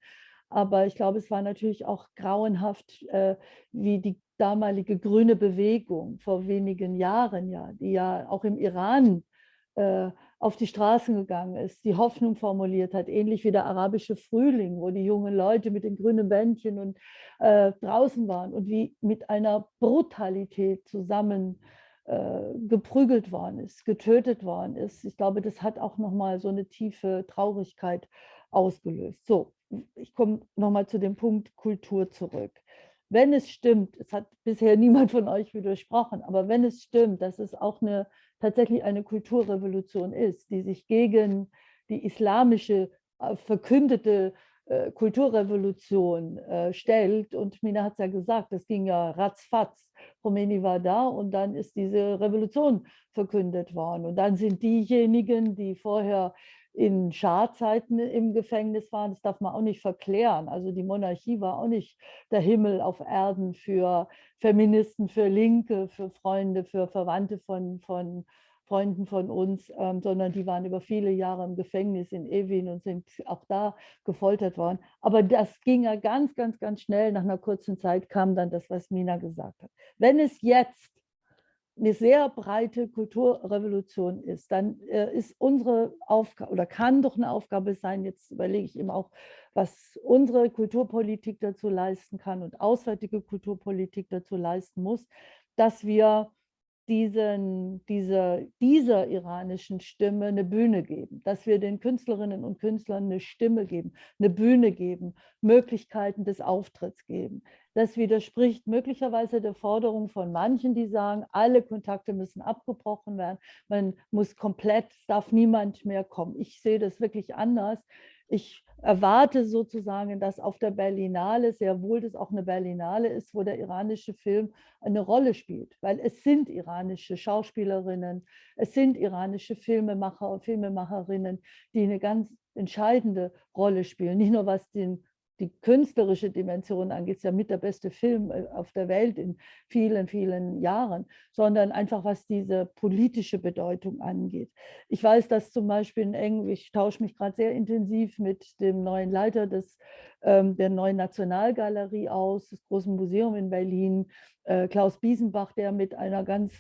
Aber ich glaube, es war natürlich auch grauenhaft, äh, wie die damalige grüne Bewegung vor wenigen Jahren, ja, die ja auch im Iran äh, auf die Straßen gegangen ist, die Hoffnung formuliert hat, ähnlich wie der arabische Frühling, wo die jungen Leute mit den grünen Bändchen und äh, draußen waren und wie mit einer Brutalität zusammen äh, geprügelt worden ist, getötet worden ist. Ich glaube, das hat auch nochmal so eine tiefe Traurigkeit ausgelöst. So, ich komme nochmal zu dem Punkt Kultur zurück wenn es stimmt, es hat bisher niemand von euch widersprochen, aber wenn es stimmt, dass es auch eine, tatsächlich eine Kulturrevolution ist, die sich gegen die islamische äh, verkündete äh, Kulturrevolution äh, stellt. Und Mina hat es ja gesagt, das ging ja ratzfatz. Khomeini war da und dann ist diese Revolution verkündet worden. Und dann sind diejenigen, die vorher in Scharzeiten im Gefängnis waren, das darf man auch nicht verklären. Also die Monarchie war auch nicht der Himmel auf Erden für Feministen, für Linke, für Freunde, für Verwandte von, von Freunden von uns, ähm, sondern die waren über viele Jahre im Gefängnis in Evin und sind auch da gefoltert worden. Aber das ging ja ganz, ganz, ganz schnell. Nach einer kurzen Zeit kam dann das, was Mina gesagt hat. Wenn es jetzt eine sehr breite Kulturrevolution ist, dann äh, ist unsere Aufgabe oder kann doch eine Aufgabe sein, jetzt überlege ich eben auch, was unsere Kulturpolitik dazu leisten kann und auswärtige Kulturpolitik dazu leisten muss, dass wir diesen, dieser, dieser iranischen Stimme eine Bühne geben, dass wir den Künstlerinnen und Künstlern eine Stimme geben, eine Bühne geben, Möglichkeiten des Auftritts geben. Das widerspricht möglicherweise der Forderung von manchen, die sagen, alle Kontakte müssen abgebrochen werden, man muss komplett, darf niemand mehr kommen. Ich sehe das wirklich anders. Ich erwarte sozusagen, dass auf der Berlinale, sehr wohl das auch eine Berlinale ist, wo der iranische Film eine Rolle spielt, weil es sind iranische Schauspielerinnen, es sind iranische Filmemacher und Filmemacherinnen, die eine ganz entscheidende Rolle spielen, nicht nur was den die künstlerische Dimension angeht, ist ja mit der beste Film äh, auf der Welt in vielen, vielen Jahren, sondern einfach was diese politische Bedeutung angeht. Ich weiß, dass zum Beispiel in Eng, ich tausche mich gerade sehr intensiv mit dem neuen Leiter des, ähm, der neuen Nationalgalerie aus, des Großen Museums in Berlin, äh, Klaus Biesenbach, der mit einer ganz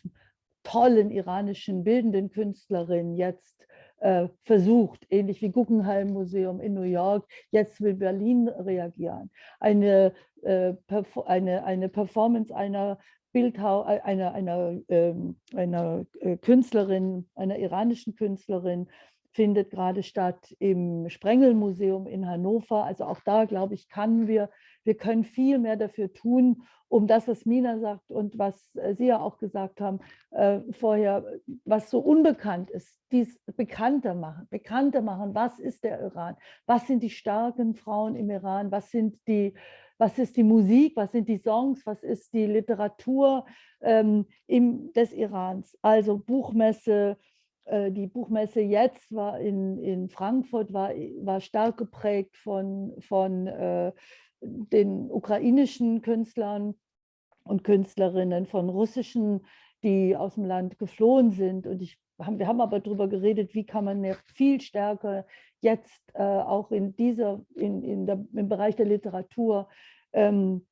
tollen iranischen bildenden Künstlerin jetzt äh, versucht, ähnlich wie Guggenheim Museum in New York, jetzt will Berlin reagieren. Eine, äh, eine, eine Performance einer Bildhau, äh, einer, einer, ähm, einer Künstlerin, einer iranischen Künstlerin, findet gerade statt im Sprengelmuseum in Hannover. Also auch da, glaube ich, kann wir, wir können viel mehr dafür tun, um das, was Mina sagt und was äh, Sie ja auch gesagt haben äh, vorher, was so unbekannt ist, dies bekannter machen, bekannter machen, was ist der Iran, was sind die starken Frauen im Iran, was sind die was ist die Musik, was sind die Songs, was ist die Literatur ähm, im, des Irans. Also Buchmesse, äh, die Buchmesse jetzt war in, in Frankfurt, war, war stark geprägt von, von äh, den ukrainischen Künstlern und Künstlerinnen, von russischen, die aus dem Land geflohen sind. Und ich, wir haben aber darüber geredet, wie kann man viel stärker jetzt äh, auch in dieser, in, in der, im Bereich der Literatur ähm,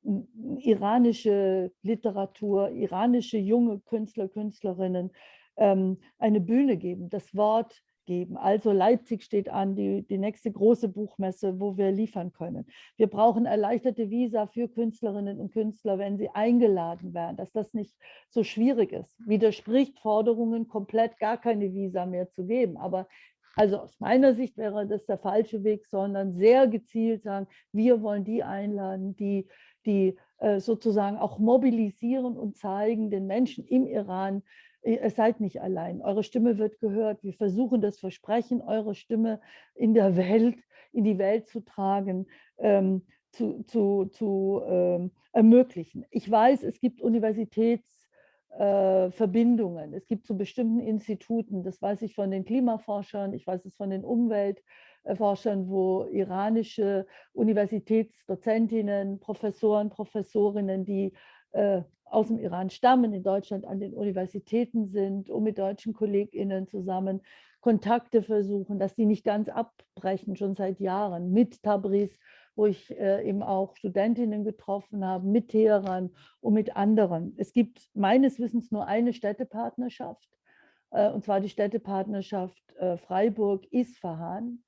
iranische Literatur, iranische junge Künstler, Künstlerinnen ähm, eine Bühne geben. Das Wort geben. Also Leipzig steht an, die, die nächste große Buchmesse, wo wir liefern können. Wir brauchen erleichterte Visa für Künstlerinnen und Künstler, wenn sie eingeladen werden, dass das nicht so schwierig ist. Widerspricht Forderungen, komplett gar keine Visa mehr zu geben. Aber also aus meiner Sicht wäre das der falsche Weg, sondern sehr gezielt sagen, wir wollen die einladen, die, die äh, sozusagen auch mobilisieren und zeigen den Menschen im Iran, ihr seid nicht allein, eure Stimme wird gehört, wir versuchen das Versprechen, eure Stimme in der Welt, in die Welt zu tragen, ähm, zu, zu, zu ähm, ermöglichen. Ich weiß, es gibt Universitäts- äh. Es gibt zu bestimmten Instituten, das weiß ich von den Klimaforschern, ich weiß es von den Umweltforschern, wo iranische Universitätsdozentinnen, Professoren, Professorinnen, die äh, aus dem Iran stammen, in Deutschland an den Universitäten sind, um mit deutschen KollegInnen zusammen Kontakte versuchen, dass die nicht ganz abbrechen, schon seit Jahren mit Tabriz wo ich äh, eben auch Studentinnen getroffen habe, mit Teheran und mit anderen. Es gibt meines Wissens nur eine Städtepartnerschaft, äh, und zwar die Städtepartnerschaft Freiburg-Isfahan,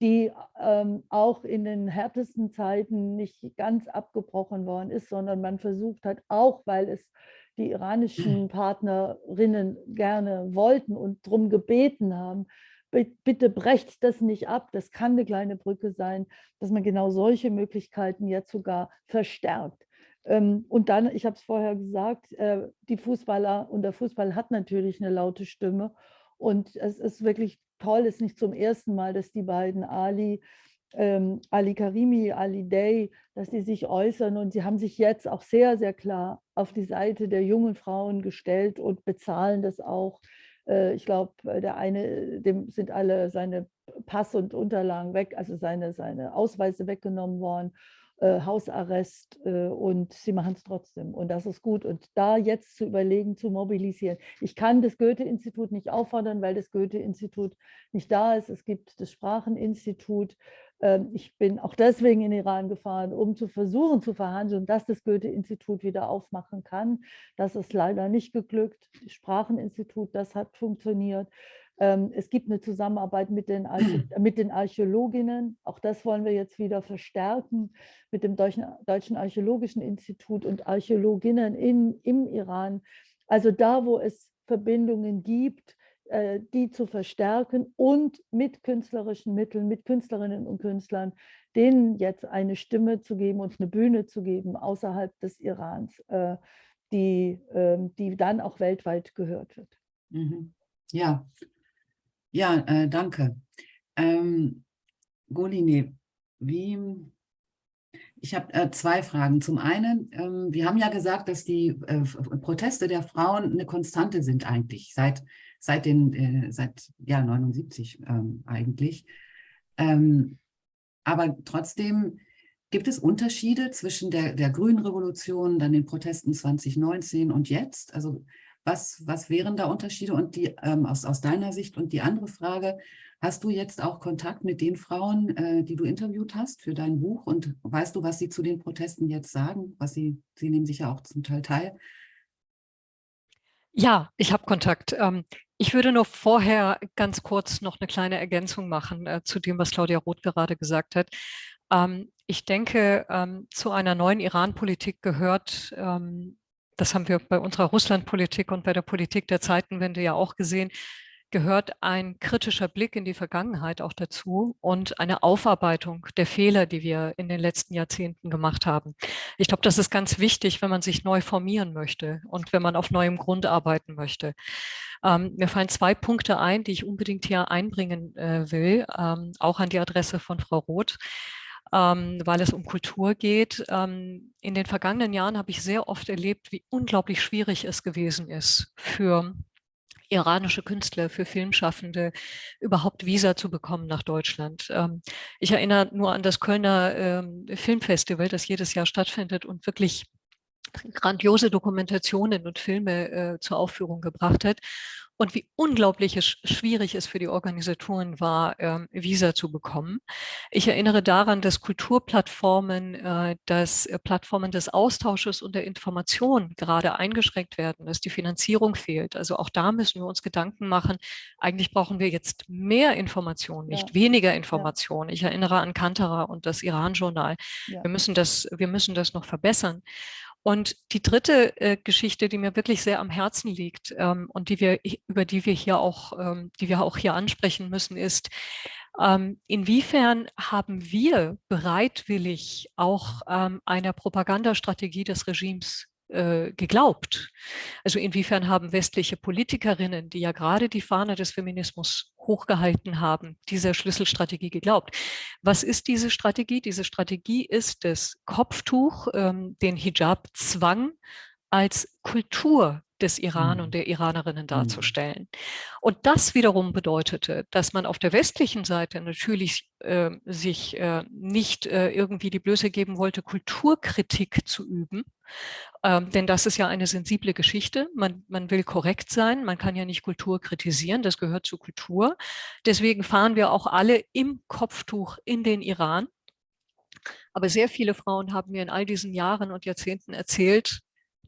die ähm, auch in den härtesten Zeiten nicht ganz abgebrochen worden ist, sondern man versucht hat, auch weil es die iranischen Partnerinnen gerne wollten und darum gebeten haben, bitte brecht das nicht ab, das kann eine kleine Brücke sein, dass man genau solche Möglichkeiten jetzt sogar verstärkt. Ähm, und dann, ich habe es vorher gesagt, äh, die Fußballer und der Fußball hat natürlich eine laute Stimme und es ist wirklich toll, ist nicht zum ersten Mal, dass die beiden Ali, ähm, Ali Karimi, Ali Day, dass sie sich äußern. Und sie haben sich jetzt auch sehr, sehr klar auf die Seite der jungen Frauen gestellt und bezahlen das auch. Äh, ich glaube, äh, der eine, dem sind alle seine Pass und Unterlagen weg, also seine, seine Ausweise weggenommen worden, äh, Hausarrest äh, und sie machen es trotzdem. Und das ist gut. Und da jetzt zu überlegen, zu mobilisieren. Ich kann das Goethe-Institut nicht auffordern, weil das Goethe-Institut nicht da ist. Es gibt das Spracheninstitut. Ähm, ich bin auch deswegen in Iran gefahren, um zu versuchen zu verhandeln, dass das Goethe-Institut wieder aufmachen kann. Das ist leider nicht geglückt. Das Spracheninstitut, das hat funktioniert. Ähm, es gibt eine Zusammenarbeit mit den, mit den Archäologinnen. Auch das wollen wir jetzt wieder verstärken mit dem Deutschen, Deutschen Archäologischen Institut und Archäologinnen in, im Iran. Also da, wo es Verbindungen gibt, äh, die zu verstärken und mit künstlerischen Mitteln, mit Künstlerinnen und Künstlern, denen jetzt eine Stimme zu geben und eine Bühne zu geben außerhalb des Irans, äh, die, ähm, die dann auch weltweit gehört wird. Mhm. Ja, ja, äh, danke. Ähm, Goline, wie, ich habe äh, zwei Fragen. Zum einen, ähm, wir haben ja gesagt, dass die äh, Proteste der Frauen eine Konstante sind eigentlich, seit seit den äh, seit ja 79 ähm, eigentlich. Ähm, aber trotzdem gibt es Unterschiede zwischen der, der Grünen Revolution, dann den Protesten 2019 und jetzt? Also was, was wären da Unterschiede und die ähm, aus, aus deiner Sicht? Und die andere Frage, hast du jetzt auch Kontakt mit den Frauen, äh, die du interviewt hast für dein Buch? Und weißt du, was sie zu den Protesten jetzt sagen? Was sie, sie nehmen sich ja auch zum Teil teil. Ja, ich habe Kontakt. Ähm, ich würde nur vorher ganz kurz noch eine kleine Ergänzung machen äh, zu dem, was Claudia Roth gerade gesagt hat. Ähm, ich denke, ähm, zu einer neuen Iran-Politik gehört, ähm, das haben wir bei unserer Russland-Politik und bei der Politik der Zeitenwende ja auch gesehen, gehört ein kritischer Blick in die Vergangenheit auch dazu und eine Aufarbeitung der Fehler, die wir in den letzten Jahrzehnten gemacht haben. Ich glaube, das ist ganz wichtig, wenn man sich neu formieren möchte und wenn man auf neuem Grund arbeiten möchte. Ähm, mir fallen zwei Punkte ein, die ich unbedingt hier einbringen äh, will, ähm, auch an die Adresse von Frau Roth. Ähm, weil es um Kultur geht. Ähm, in den vergangenen Jahren habe ich sehr oft erlebt, wie unglaublich schwierig es gewesen ist für iranische Künstler, für Filmschaffende überhaupt Visa zu bekommen nach Deutschland. Ähm, ich erinnere nur an das Kölner ähm, Filmfestival, das jedes Jahr stattfindet und wirklich grandiose Dokumentationen und Filme äh, zur Aufführung gebracht hat und wie unglaublich es schwierig es für die Organisatoren war, ähm, Visa zu bekommen. Ich erinnere daran, dass Kulturplattformen, äh, dass äh, Plattformen des Austausches und der Information gerade eingeschränkt werden, dass die Finanzierung fehlt. Also auch da müssen wir uns Gedanken machen. Eigentlich brauchen wir jetzt mehr Information, nicht ja. weniger Information. Ja. Ich erinnere an Kantara und das Iran-Journal. Ja. Wir müssen das, wir müssen das noch verbessern. Und die dritte äh, Geschichte, die mir wirklich sehr am Herzen liegt ähm, und die wir, über die wir hier auch, ähm, die wir auch hier ansprechen müssen, ist, ähm, inwiefern haben wir bereitwillig auch ähm, einer Propagandastrategie des Regimes äh, geglaubt? Also inwiefern haben westliche Politikerinnen, die ja gerade die Fahne des Feminismus hochgehalten haben, dieser Schlüsselstrategie geglaubt. Was ist diese Strategie? Diese Strategie ist das Kopftuch, ähm, den Hijab-Zwang als Kultur des Iran und mhm. der Iranerinnen mhm. darzustellen. Und das wiederum bedeutete, dass man auf der westlichen Seite natürlich äh, sich äh, nicht äh, irgendwie die Blöße geben wollte, Kulturkritik zu üben, ähm, denn das ist ja eine sensible Geschichte. Man, man will korrekt sein, man kann ja nicht Kultur kritisieren, das gehört zur Kultur. Deswegen fahren wir auch alle im Kopftuch in den Iran. Aber sehr viele Frauen haben mir in all diesen Jahren und Jahrzehnten erzählt,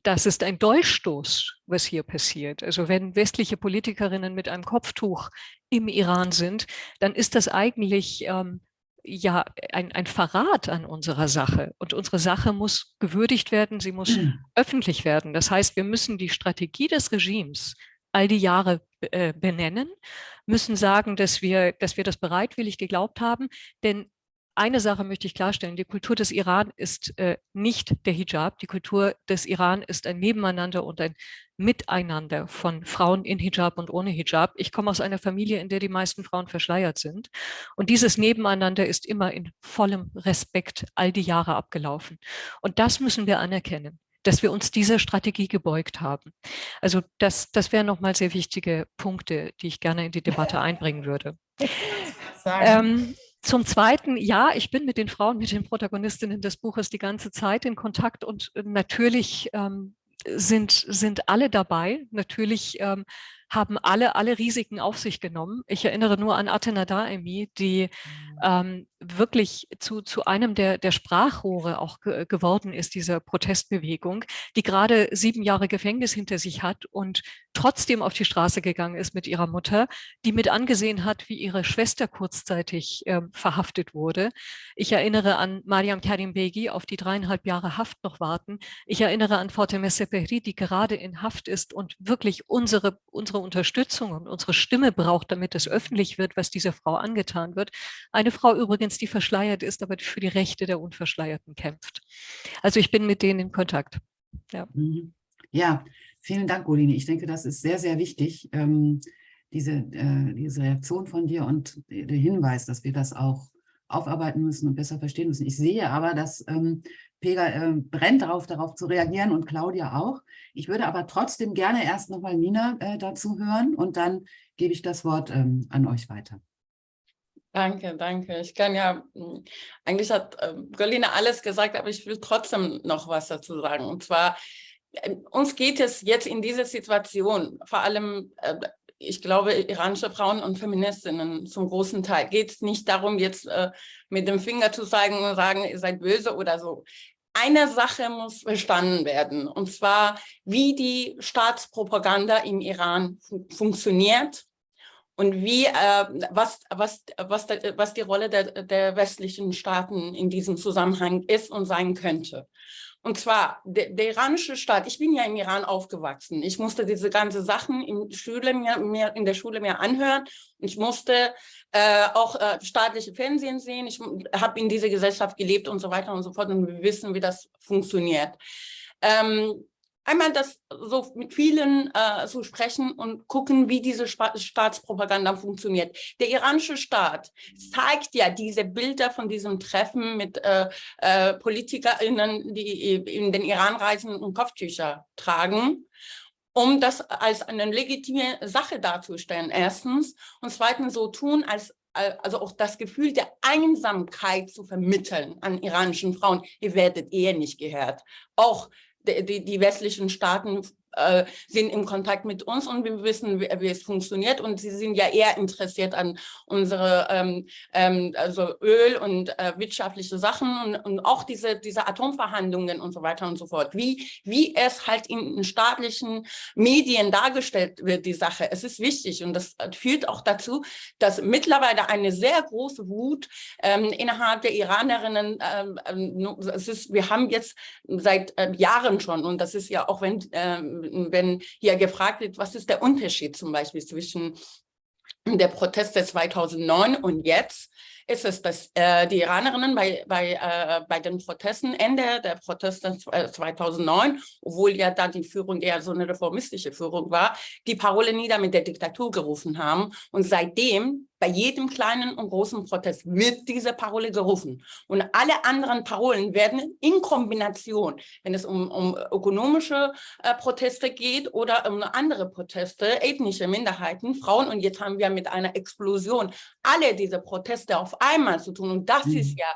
das ist ein Dolchstoß, was hier passiert. Also wenn westliche Politikerinnen mit einem Kopftuch im Iran sind, dann ist das eigentlich ähm, ja ein, ein Verrat an unserer Sache. Und unsere Sache muss gewürdigt werden, sie muss mhm. öffentlich werden. Das heißt, wir müssen die Strategie des Regimes all die Jahre äh, benennen, müssen sagen, dass wir, dass wir das bereitwillig geglaubt haben, denn eine Sache möchte ich klarstellen, die Kultur des Iran ist äh, nicht der Hijab. Die Kultur des Iran ist ein Nebeneinander und ein Miteinander von Frauen in Hijab und ohne Hijab. Ich komme aus einer Familie, in der die meisten Frauen verschleiert sind. Und dieses Nebeneinander ist immer in vollem Respekt all die Jahre abgelaufen. Und das müssen wir anerkennen dass wir uns dieser Strategie gebeugt haben. Also das, das wären nochmal sehr wichtige Punkte, die ich gerne in die Debatte einbringen würde. Ähm, zum Zweiten, ja, ich bin mit den Frauen, mit den Protagonistinnen des Buches die ganze Zeit in Kontakt und äh, natürlich ähm, sind, sind alle dabei. Natürlich ähm, haben alle alle Risiken auf sich genommen. Ich erinnere nur an Athena Daemi, die mhm. ähm, wirklich zu, zu einem der, der Sprachrohre auch ge geworden ist, dieser Protestbewegung, die gerade sieben Jahre Gefängnis hinter sich hat und trotzdem auf die Straße gegangen ist mit ihrer Mutter, die mit angesehen hat, wie ihre Schwester kurzzeitig äh, verhaftet wurde. Ich erinnere an Mariam Karim Begi, auf die dreieinhalb Jahre Haft noch warten. Ich erinnere an Fatemeh Sepehri, die gerade in Haft ist und wirklich unsere, unsere Unterstützung und unsere Stimme braucht, damit es öffentlich wird, was dieser Frau angetan wird. Eine Frau übrigens, die verschleiert ist, aber für die Rechte der Unverschleierten kämpft. Also ich bin mit denen in Kontakt. Ja, mhm. ja vielen Dank, Goline. Ich denke, das ist sehr, sehr wichtig, ähm, diese, äh, diese Reaktion von dir und der Hinweis, dass wir das auch aufarbeiten müssen und besser verstehen müssen. Ich sehe aber, dass ähm, Pega äh, brennt darauf, darauf zu reagieren und Claudia auch. Ich würde aber trotzdem gerne erst nochmal Nina äh, dazu hören und dann gebe ich das Wort ähm, an euch weiter. Danke, danke. Ich kann ja, hm, eigentlich hat äh, Golina alles gesagt, aber ich will trotzdem noch was dazu sagen. Und zwar, äh, uns geht es jetzt in dieser Situation, vor allem äh, ich glaube, iranische Frauen und Feministinnen zum großen Teil geht es nicht darum, jetzt äh, mit dem Finger zu zeigen und sagen, ihr seid böse oder so. Eine Sache muss verstanden werden, und zwar, wie die Staatspropaganda im Iran fun funktioniert und wie, äh, was, was, was, was die Rolle der, der westlichen Staaten in diesem Zusammenhang ist und sein könnte. Und zwar der, der, iranische Staat, ich bin ja im Iran aufgewachsen. Ich musste diese ganzen Sachen in, Schule mir, mir, in der Schule mir anhören. Ich musste äh, auch äh, staatliche Fernsehen sehen. Ich habe in dieser Gesellschaft gelebt und so weiter und so fort. Und wir wissen, wie das funktioniert. Ähm, einmal das so mit vielen äh, zu sprechen und gucken, wie diese Spa Staatspropaganda funktioniert. Der iranische Staat zeigt ja diese Bilder von diesem Treffen mit äh, äh, PolitikerInnen, die in den Iran reisen und Kopftücher tragen um das als eine legitime Sache darzustellen, erstens. Und zweitens so tun, als also auch das Gefühl der Einsamkeit zu vermitteln an iranischen Frauen. Ihr werdet eher nicht gehört. Auch die, die, westlichen Staaten äh, sind im Kontakt mit uns und wir wissen, wie, wie, es funktioniert und sie sind ja eher interessiert an unsere ähm, ähm, also Öl und äh, wirtschaftliche Sachen und, und auch diese, diese Atomverhandlungen und so weiter und so fort. Wie, wie es halt in, in staatlichen Medien dargestellt wird, die Sache. Es ist wichtig und das führt auch dazu, dass mittlerweile eine sehr große Wut ähm, innerhalb der Iranerinnen, ähm, ähm es ist, wir haben jetzt seit äh, Jahren schon und das ist ja auch wenn ähm, wenn hier gefragt wird, was ist der Unterschied zum Beispiel zwischen der Proteste 2009 und jetzt, ist es, dass äh, die Iranerinnen bei, bei, äh, bei den Protesten, Ende der Proteste 2009, obwohl ja da die Führung eher so eine reformistische Führung war, die Parole nieder mit der Diktatur gerufen haben. Und seitdem bei jedem kleinen und großen Protest wird diese Parole gerufen. Und alle anderen Parolen werden in Kombination, wenn es um, um ökonomische äh, Proteste geht oder um andere Proteste, ethnische Minderheiten, Frauen. Und jetzt haben wir mit einer Explosion alle diese Proteste auf einmal zu tun. Und das mhm. ist ja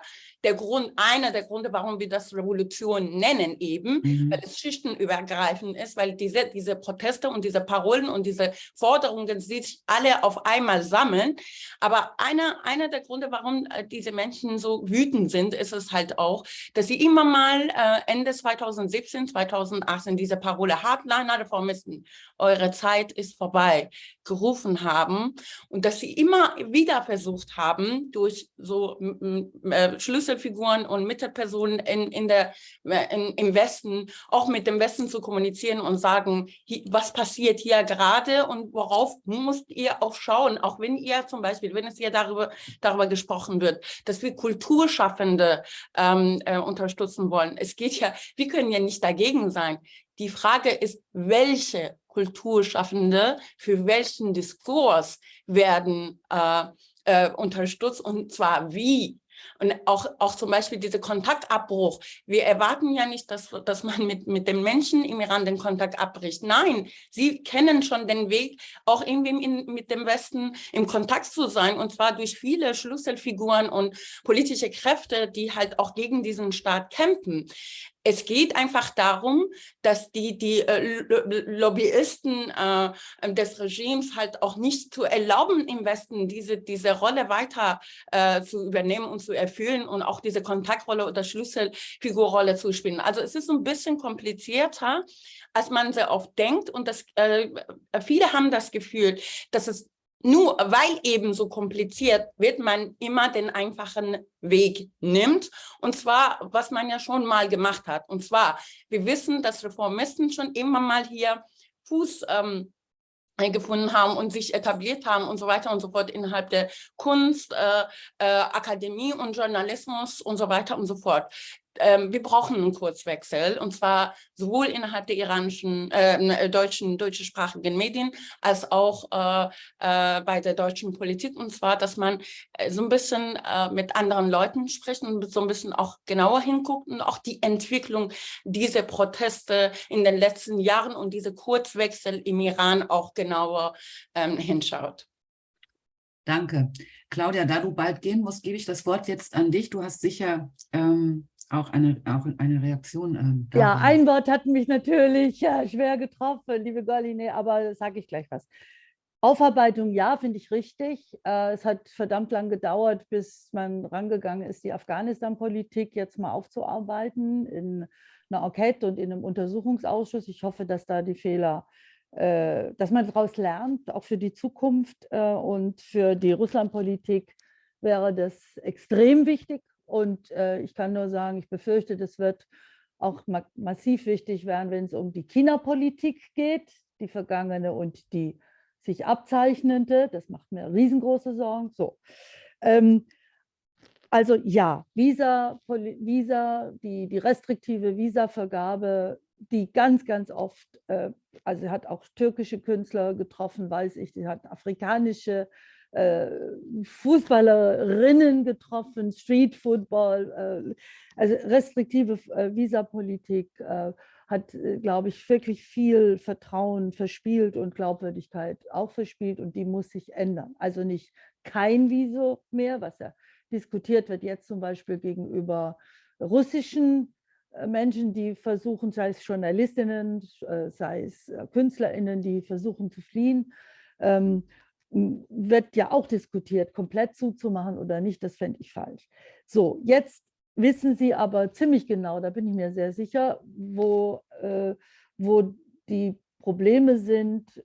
der Grund, einer der Gründe, warum wir das Revolution nennen eben, mhm. weil es schichtenübergreifend ist, weil diese, diese Proteste und diese Parolen und diese Forderungen sich alle auf einmal sammeln. Aber einer, einer der Gründe, warum äh, diese Menschen so wütend sind, ist es halt auch, dass sie immer mal äh, Ende 2017, 2018 diese Parole Hardliner Reformisten, eure Zeit ist vorbei, gerufen haben und dass sie immer wieder versucht haben, durch so äh, Schlüsselfiguren und Mittelpersonen in, in der, in, im Westen, auch mit dem Westen zu kommunizieren und sagen, was passiert hier gerade und worauf müsst ihr auch schauen, auch wenn ihr zum Beispiel, wenn es hier darüber, darüber gesprochen wird, dass wir Kulturschaffende ähm, äh, unterstützen wollen. Es geht ja, wir können ja nicht dagegen sein. Die Frage ist, welche Kulturschaffende für welchen Diskurs werden äh, äh, unterstützt und zwar wie. Und auch, auch zum Beispiel dieser Kontaktabbruch. Wir erwarten ja nicht, dass, dass man mit, mit den Menschen im Iran den Kontakt abbricht. Nein, sie kennen schon den Weg, auch irgendwie in, mit dem Westen im Kontakt zu sein. Und zwar durch viele Schlüsselfiguren und politische Kräfte, die halt auch gegen diesen Staat kämpfen. Es geht einfach darum, dass die, die äh, Lobbyisten äh, des Regimes halt auch nicht zu erlauben, im Westen diese, diese Rolle weiter äh, zu übernehmen und zu erfüllen und auch diese Kontaktrolle oder Schlüsselfigurrolle zu spielen. Also es ist ein bisschen komplizierter, als man sehr oft denkt und das, äh, viele haben das Gefühl, dass es nur weil eben so kompliziert, wird man immer den einfachen Weg nimmt. Und zwar, was man ja schon mal gemacht hat. Und zwar, wir wissen, dass Reformisten schon immer mal hier Fuß ähm, gefunden haben und sich etabliert haben und so weiter und so fort innerhalb der Kunst, äh, äh, Akademie und Journalismus und so weiter und so fort ähm, wir brauchen einen Kurzwechsel und zwar sowohl innerhalb der iranischen, ähm, äh, deutschen, deutschsprachigen Medien als auch äh, äh, bei der deutschen Politik und zwar, dass man äh, so ein bisschen äh, mit anderen Leuten spricht und so ein bisschen auch genauer hinguckt und auch die Entwicklung dieser Proteste in den letzten Jahren und diese Kurzwechsel im Iran auch genauer ähm, hinschaut. Danke. Claudia, da du bald gehen musst, gebe ich das Wort jetzt an dich. Du hast sicher ähm, auch eine, auch eine Reaktion. Ähm, ja, ein Wort hat mich natürlich ja, schwer getroffen, liebe Galine, aber sage ich gleich was. Aufarbeitung, ja, finde ich richtig. Äh, es hat verdammt lang gedauert, bis man rangegangen ist, die Afghanistan-Politik jetzt mal aufzuarbeiten in einer Enquete und in einem Untersuchungsausschuss. Ich hoffe, dass da die Fehler, äh, dass man daraus lernt, auch für die Zukunft äh, und für die Russland-Politik wäre das extrem wichtig, und äh, ich kann nur sagen, ich befürchte, das wird auch ma massiv wichtig werden, wenn es um die China-Politik geht, die vergangene und die sich abzeichnende. Das macht mir riesengroße Sorgen. So. Ähm, also ja, Visa, Visa die, die restriktive Visavergabe, die ganz, ganz oft, äh, also hat auch türkische Künstler getroffen, weiß ich, die hat afrikanische äh, Fußballerinnen getroffen, Street Football, äh, also restriktive äh, Visapolitik hat, glaube ich, wirklich viel Vertrauen verspielt und Glaubwürdigkeit auch verspielt und die muss sich ändern. Also nicht kein Visum mehr, was ja diskutiert wird jetzt zum Beispiel gegenüber russischen äh, Menschen, die versuchen, sei es Journalistinnen, äh, sei es äh, KünstlerInnen, die versuchen zu fliehen, ähm, wird ja auch diskutiert, komplett zuzumachen oder nicht, das fände ich falsch. So, jetzt wissen Sie aber ziemlich genau, da bin ich mir sehr sicher, wo, äh, wo die Probleme sind,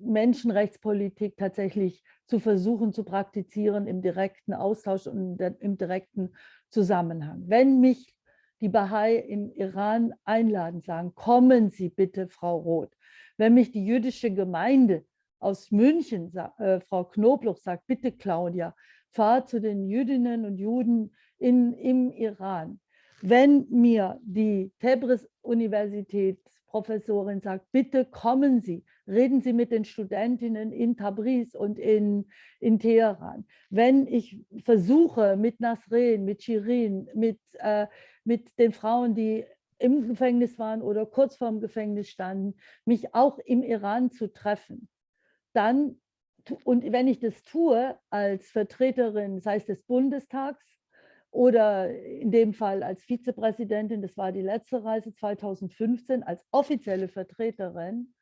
Menschenrechtspolitik tatsächlich zu versuchen zu praktizieren im direkten Austausch und im direkten Zusammenhang. Wenn mich die Bahai im Iran einladen, sagen, kommen Sie bitte, Frau Roth. Wenn mich die jüdische Gemeinde aus München, äh, Frau Knobloch sagt, bitte Claudia, fahr zu den Jüdinnen und Juden in, im Iran. Wenn mir die Tebris-Universitätsprofessorin sagt, bitte kommen Sie, reden Sie mit den Studentinnen in Tabriz und in, in Teheran. Wenn ich versuche, mit Nasrin, mit Shirin, mit, äh, mit den Frauen, die im Gefängnis waren oder kurz vorm Gefängnis standen, mich auch im Iran zu treffen, dann, und wenn ich das tue als Vertreterin, sei es des Bundestags oder in dem Fall als Vizepräsidentin, das war die letzte Reise 2015, als offizielle Vertreterin,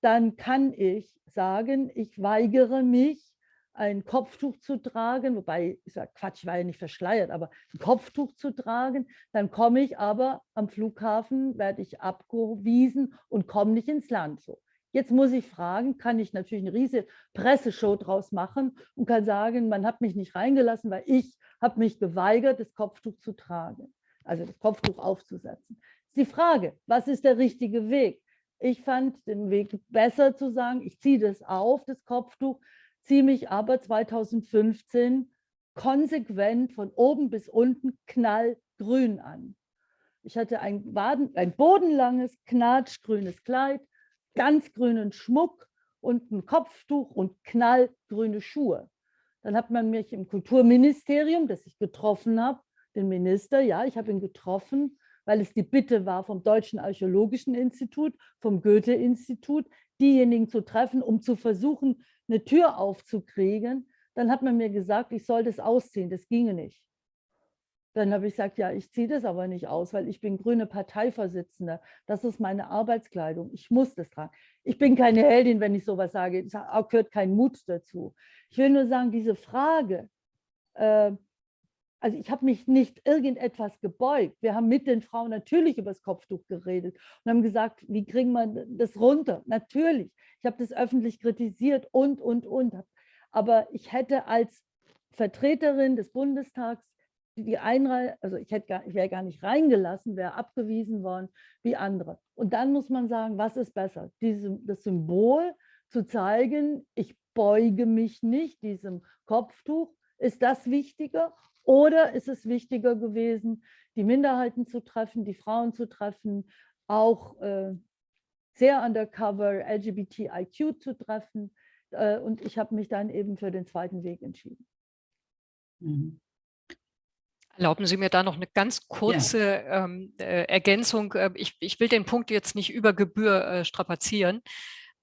dann kann ich sagen, ich weigere mich, ein Kopftuch zu tragen, wobei, ich sage Quatsch, ich war ja nicht verschleiert, aber ein Kopftuch zu tragen, dann komme ich aber am Flughafen, werde ich abgewiesen und komme nicht ins Land. So. Jetzt muss ich fragen, kann ich natürlich eine riesige Presseshow draus machen und kann sagen, man hat mich nicht reingelassen, weil ich habe mich geweigert, das Kopftuch zu tragen, also das Kopftuch aufzusetzen. Die Frage, was ist der richtige Weg? Ich fand den Weg besser zu sagen, ich ziehe das auf, das Kopftuch, ziehe mich aber 2015 konsequent von oben bis unten knallgrün an. Ich hatte ein, Baden, ein bodenlanges, knatschgrünes Kleid, ganz grünen Schmuck und ein Kopftuch und knallgrüne Schuhe. Dann hat man mich im Kulturministerium, das ich getroffen habe, den Minister, ja, ich habe ihn getroffen, weil es die Bitte war vom Deutschen Archäologischen Institut, vom Goethe-Institut, diejenigen zu treffen, um zu versuchen, eine Tür aufzukriegen. Dann hat man mir gesagt, ich soll das ausziehen, das ginge nicht. Dann habe ich gesagt, ja, ich ziehe das aber nicht aus, weil ich bin grüne Parteivorsitzende. Das ist meine Arbeitskleidung. Ich muss das tragen. Ich bin keine Heldin, wenn ich sowas sage. Es gehört kein Mut dazu. Ich will nur sagen, diese Frage, äh, also ich habe mich nicht irgendetwas gebeugt. Wir haben mit den Frauen natürlich über das Kopftuch geredet und haben gesagt, wie kriegen wir das runter? Natürlich. Ich habe das öffentlich kritisiert und, und, und. Aber ich hätte als Vertreterin des Bundestags die Einreise, also ich, hätte gar, ich wäre gar nicht reingelassen, wäre abgewiesen worden wie andere. Und dann muss man sagen, was ist besser? Diese, das Symbol zu zeigen, ich beuge mich nicht diesem Kopftuch, ist das wichtiger oder ist es wichtiger gewesen, die Minderheiten zu treffen, die Frauen zu treffen, auch äh, sehr undercover LGBTIQ zu treffen. Äh, und ich habe mich dann eben für den zweiten Weg entschieden. Mhm. Erlauben Sie mir da noch eine ganz kurze ja. ähm, äh, Ergänzung. Äh, ich, ich, will den Punkt jetzt nicht über Gebühr äh, strapazieren.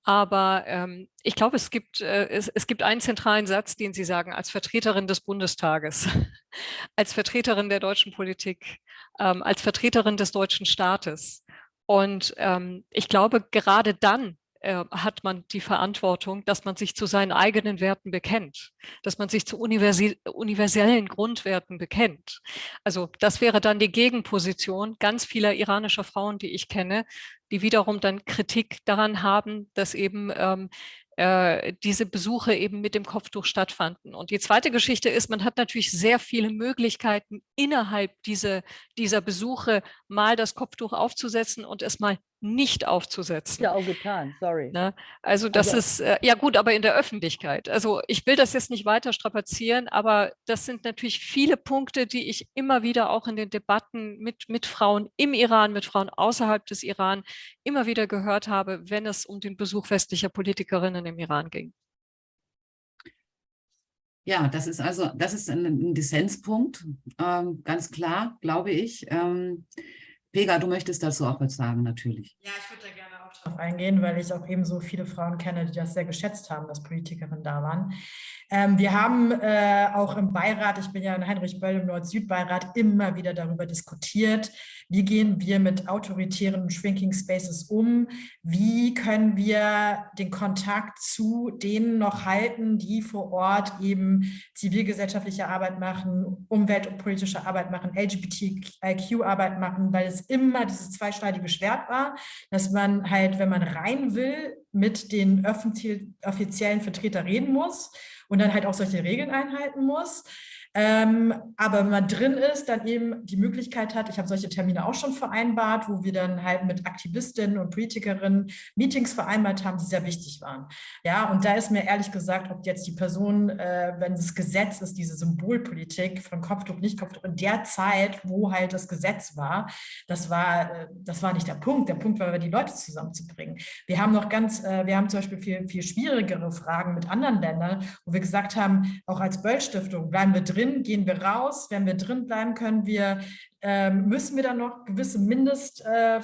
Aber ähm, ich glaube, es gibt, äh, es, es gibt einen zentralen Satz, den Sie sagen, als Vertreterin des Bundestages, als Vertreterin der deutschen Politik, ähm, als Vertreterin des deutschen Staates. Und ähm, ich glaube, gerade dann äh, hat man die Verantwortung, dass man sich zu seinen eigenen Werten bekennt, dass man sich zu universellen Grundwerten bekennt. Also das wäre dann die Gegenposition ganz vieler iranischer Frauen, die ich kenne, die wiederum dann Kritik daran haben, dass eben ähm, äh, diese Besuche eben mit dem Kopftuch stattfanden. Und die zweite Geschichte ist, man hat natürlich sehr viele Möglichkeiten innerhalb dieser, dieser Besuche mal das Kopftuch aufzusetzen und es mal nicht aufzusetzen. Ja, auch getan, sorry. Ne? Also das also, ist, äh, ja gut, aber in der Öffentlichkeit. Also ich will das jetzt nicht weiter strapazieren, aber das sind natürlich viele Punkte, die ich immer wieder auch in den Debatten mit, mit Frauen im Iran, mit Frauen außerhalb des Iran immer wieder gehört habe, wenn es um den Besuch westlicher Politikerinnen im Iran ging. Ja, das ist also, das ist ein, ein Dissenspunkt, ähm, ganz klar, glaube ich. Ähm, Pega, du möchtest dazu auch was sagen, natürlich. Ja, ich würde da gerne auch darauf eingehen, weil ich auch eben so viele Frauen kenne, die das sehr geschätzt haben, dass Politikerinnen da waren. Ähm, wir haben äh, auch im Beirat, ich bin ja in Heinrich Böll im Nord-Süd-Beirat, immer wieder darüber diskutiert, wie gehen wir mit autoritären Shrinking Spaces um, wie können wir den Kontakt zu denen noch halten, die vor Ort eben zivilgesellschaftliche Arbeit machen, Umwelt- und politische Arbeit machen, LGBTIQ-Arbeit machen, weil es immer dieses zweischneidige Schwert war, dass man halt, wenn man rein will, mit den offiziellen Vertretern reden muss und dann halt auch solche Regeln einhalten muss. Ähm, aber wenn man drin ist, dann eben die Möglichkeit hat, ich habe solche Termine auch schon vereinbart, wo wir dann halt mit Aktivistinnen und Politikerinnen Meetings vereinbart haben, die sehr wichtig waren. Ja, und da ist mir ehrlich gesagt, ob jetzt die Person, äh, wenn das Gesetz ist, diese Symbolpolitik von Kopftuch, nicht Kopftuch, in der Zeit, wo halt das Gesetz war, das war, äh, das war nicht der Punkt. Der Punkt war, die Leute zusammenzubringen. Wir haben noch ganz, äh, wir haben zum Beispiel viel, viel schwierigere Fragen mit anderen Ländern, wo wir gesagt haben, auch als Böll-Stiftung bleiben wir drin drin, gehen wir raus. Wenn wir drin bleiben, können wir, ähm, müssen wir dann noch gewisse Mindest, äh,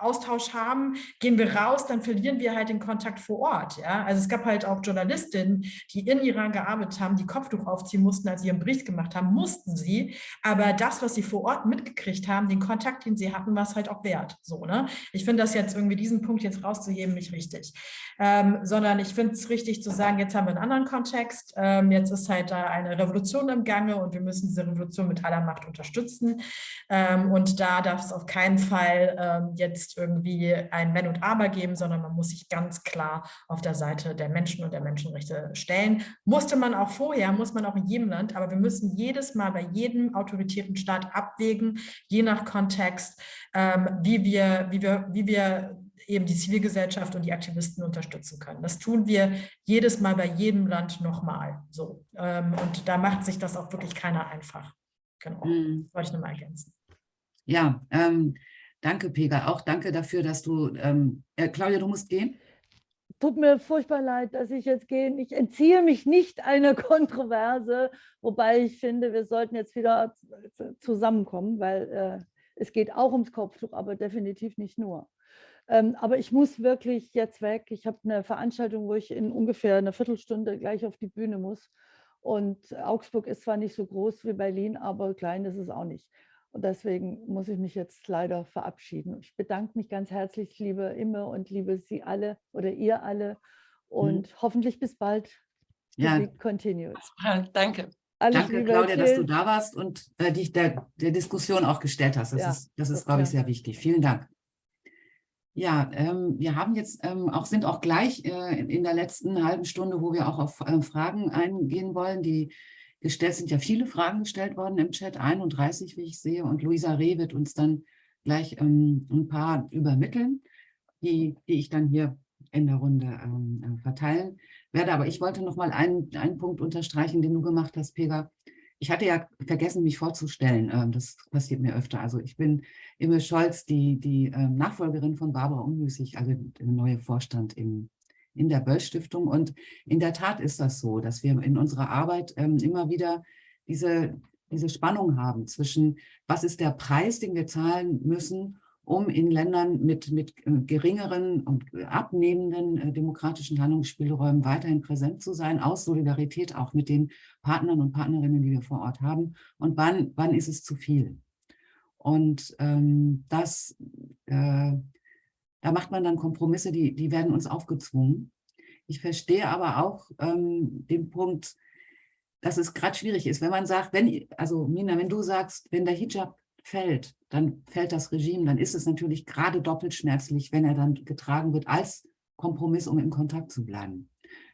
Austausch haben, gehen wir raus, dann verlieren wir halt den Kontakt vor Ort. Ja? Also es gab halt auch Journalistinnen, die in Iran gearbeitet haben, die Kopftuch aufziehen mussten, als sie ihren Bericht gemacht haben, mussten sie. Aber das, was sie vor Ort mitgekriegt haben, den Kontakt, den sie hatten, war es halt auch wert. So, ne? Ich finde das jetzt irgendwie, diesen Punkt jetzt rauszuheben, nicht richtig. Ähm, sondern ich finde es richtig zu sagen, jetzt haben wir einen anderen Kontext, ähm, jetzt ist halt da eine Revolution im Gange und wir müssen diese Revolution mit aller Macht unterstützen. Ähm, und da darf es auf keinen Fall ähm, jetzt jetzt irgendwie ein Wenn und Aber geben, sondern man muss sich ganz klar auf der Seite der Menschen und der Menschenrechte stellen. Musste man auch vorher, muss man auch in jedem Land, aber wir müssen jedes Mal bei jedem autoritären Staat abwägen, je nach Kontext, ähm, wie, wir, wie, wir, wie wir eben die Zivilgesellschaft und die Aktivisten unterstützen können. Das tun wir jedes Mal bei jedem Land nochmal. So. Ähm, und da macht sich das auch wirklich keiner einfach. Genau, mhm. wollte ich nochmal ergänzen. Ja, ähm, Danke, Pega. Auch danke dafür, dass du, ähm, äh, Claudia, du musst gehen. Tut mir furchtbar leid, dass ich jetzt gehe. Ich entziehe mich nicht einer Kontroverse, wobei ich finde, wir sollten jetzt wieder zusammenkommen, weil äh, es geht auch ums Kopftuch, aber definitiv nicht nur. Ähm, aber ich muss wirklich jetzt weg. Ich habe eine Veranstaltung, wo ich in ungefähr einer Viertelstunde gleich auf die Bühne muss. Und Augsburg ist zwar nicht so groß wie Berlin, aber klein ist es auch nicht. Und deswegen muss ich mich jetzt leider verabschieden. Ich bedanke mich ganz herzlich, liebe Imme und liebe Sie alle oder ihr alle. Mhm. Und mhm. hoffentlich bis bald. Ja, continues. Danke. Alles Danke, Liebe, Claudia, dass du da warst und äh, dich der, der Diskussion auch gestellt hast. Das ja, ist, das ist glaube ich, sehr wichtig. Vielen Dank. Ja, ähm, wir haben jetzt ähm, auch, sind auch gleich äh, in der letzten halben Stunde, wo wir auch auf äh, Fragen eingehen wollen, die gestellt, sind ja viele Fragen gestellt worden im Chat, 31, wie ich sehe, und Luisa Reh wird uns dann gleich ähm, ein paar übermitteln, die, die ich dann hier in der Runde ähm, äh, verteilen werde. Aber ich wollte noch mal einen, einen Punkt unterstreichen, den du gemacht hast, Pega. Ich hatte ja vergessen, mich vorzustellen. Ähm, das passiert mir öfter. Also ich bin Imme Scholz, die, die ähm, Nachfolgerin von Barbara Unmüßig, also der neue Vorstand im in der Böll-Stiftung. Und in der Tat ist das so, dass wir in unserer Arbeit ähm, immer wieder diese, diese Spannung haben zwischen, was ist der Preis, den wir zahlen müssen, um in Ländern mit, mit äh, geringeren und abnehmenden äh, demokratischen Handlungsspielräumen weiterhin präsent zu sein, aus Solidarität auch mit den Partnern und Partnerinnen, die wir vor Ort haben. Und wann, wann ist es zu viel? Und ähm, das äh, da macht man dann Kompromisse, die, die werden uns aufgezwungen. Ich verstehe aber auch ähm, den Punkt, dass es gerade schwierig ist, wenn man sagt, wenn, also Mina, wenn du sagst, wenn der Hijab fällt, dann fällt das Regime, dann ist es natürlich gerade doppelt schmerzlich, wenn er dann getragen wird als Kompromiss, um in Kontakt zu bleiben.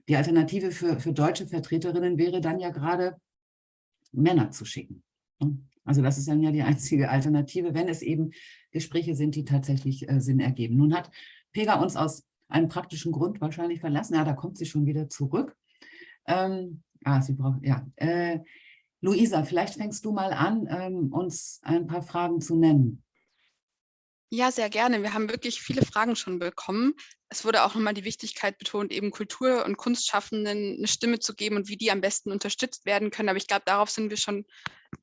Die Alternative für, für deutsche Vertreterinnen wäre dann ja gerade, Männer zu schicken. Also das ist dann ja die einzige Alternative, wenn es eben Gespräche sind, die tatsächlich äh, Sinn ergeben. Nun hat Pega uns aus einem praktischen Grund wahrscheinlich verlassen. Ja, da kommt sie schon wieder zurück. Ähm, ah, sie braucht, ja. Äh, Luisa, vielleicht fängst du mal an, ähm, uns ein paar Fragen zu nennen. Ja, sehr gerne. Wir haben wirklich viele Fragen schon bekommen. Es wurde auch nochmal die Wichtigkeit betont, eben Kultur- und Kunstschaffenden eine Stimme zu geben und wie die am besten unterstützt werden können. Aber ich glaube, darauf sind wir schon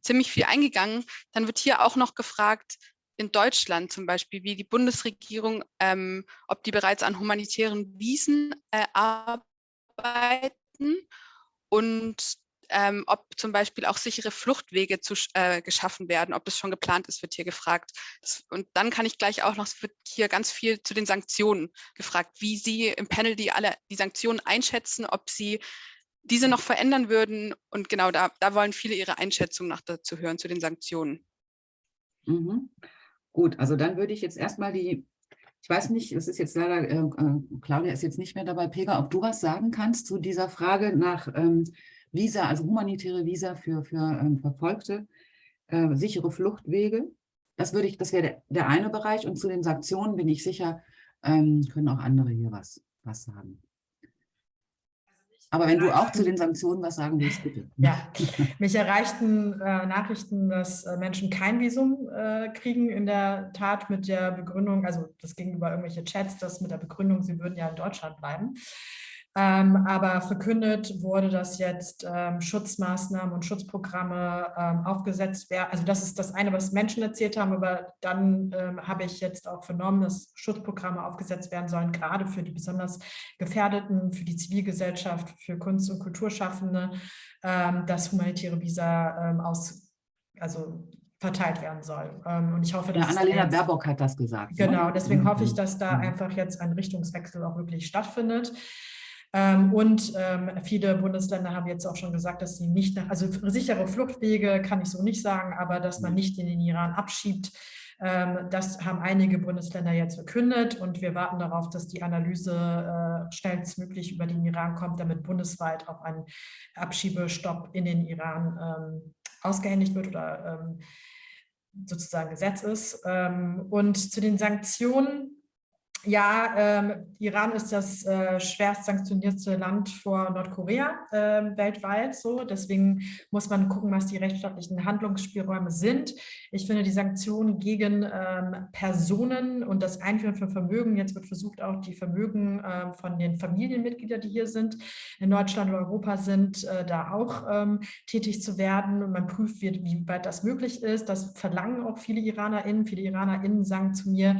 ziemlich viel eingegangen. Dann wird hier auch noch gefragt, in Deutschland zum Beispiel, wie die Bundesregierung, ähm, ob die bereits an humanitären Wiesen äh, arbeiten und ähm, ob zum Beispiel auch sichere Fluchtwege zu, äh, geschaffen werden, ob das schon geplant ist, wird hier gefragt. Das, und dann kann ich gleich auch noch, es wird hier ganz viel zu den Sanktionen gefragt, wie Sie im Panel die alle die Sanktionen einschätzen, ob Sie diese noch verändern würden. Und genau da, da wollen viele ihre Einschätzung noch dazu hören, zu den Sanktionen. Mhm. Gut, also dann würde ich jetzt erstmal die, ich weiß nicht, es ist jetzt leider, äh, äh, Claudia ist jetzt nicht mehr dabei, Pega, ob du was sagen kannst zu dieser Frage nach ähm, Visa, also humanitäre Visa für, für ähm, Verfolgte, äh, sichere Fluchtwege. Das würde ich, das wäre der, der, eine Bereich. Und zu den Sanktionen bin ich sicher, ähm, können auch andere hier was, was sagen. Aber wenn du auch zu den Sanktionen was sagen willst, bitte. Ja, mich erreichten äh, Nachrichten, dass äh, Menschen kein Visum äh, kriegen, in der Tat mit der Begründung, also das gegenüber irgendwelche Chats, das mit der Begründung, sie würden ja in Deutschland bleiben. Ähm, aber verkündet wurde, dass jetzt ähm, Schutzmaßnahmen und Schutzprogramme ähm, aufgesetzt werden. Also das ist das eine, was Menschen erzählt haben, aber dann habe ich jetzt auch vernommen, dass Schutzprogramme aufgesetzt werden sollen, gerade für die besonders Gefährdeten, für die Zivilgesellschaft, für Kunst- und Kulturschaffende, dass humanitäre Visa aus, also verteilt werden soll. und ich hoffe, dass... Ja, Annalena Baerbock hat das gesagt. Ne? Genau, deswegen hoffe ich, dass da einfach jetzt ein Richtungswechsel auch wirklich stattfindet. Ähm, und ähm, viele Bundesländer haben jetzt auch schon gesagt, dass sie nicht nach, also sichere Fluchtwege kann ich so nicht sagen, aber dass man nicht in den Iran abschiebt, ähm, das haben einige Bundesländer jetzt verkündet und wir warten darauf, dass die Analyse äh, schnellstmöglich über den Iran kommt, damit bundesweit auch ein Abschiebestopp in den Iran ausgehändigt wird oder sozusagen Gesetz ist. Und zu den Sanktionen, ja, ähm, Iran ist das äh, schwerst sanktionierte Land vor Nordkorea äh, weltweit. So, deswegen muss man gucken, was die rechtsstaatlichen Handlungsspielräume sind. Ich finde die Sanktionen gegen ähm, Personen und das Einführen von Vermögen. Jetzt wird versucht, auch die Vermögen äh, von den Familienmitgliedern, die hier sind, in Deutschland oder Europa sind, äh, da auch ähm, tätig zu werden. Und man prüft, wie, wie weit das möglich ist. Das verlangen auch viele IranerInnen. Viele IranerInnen sagen zu mir,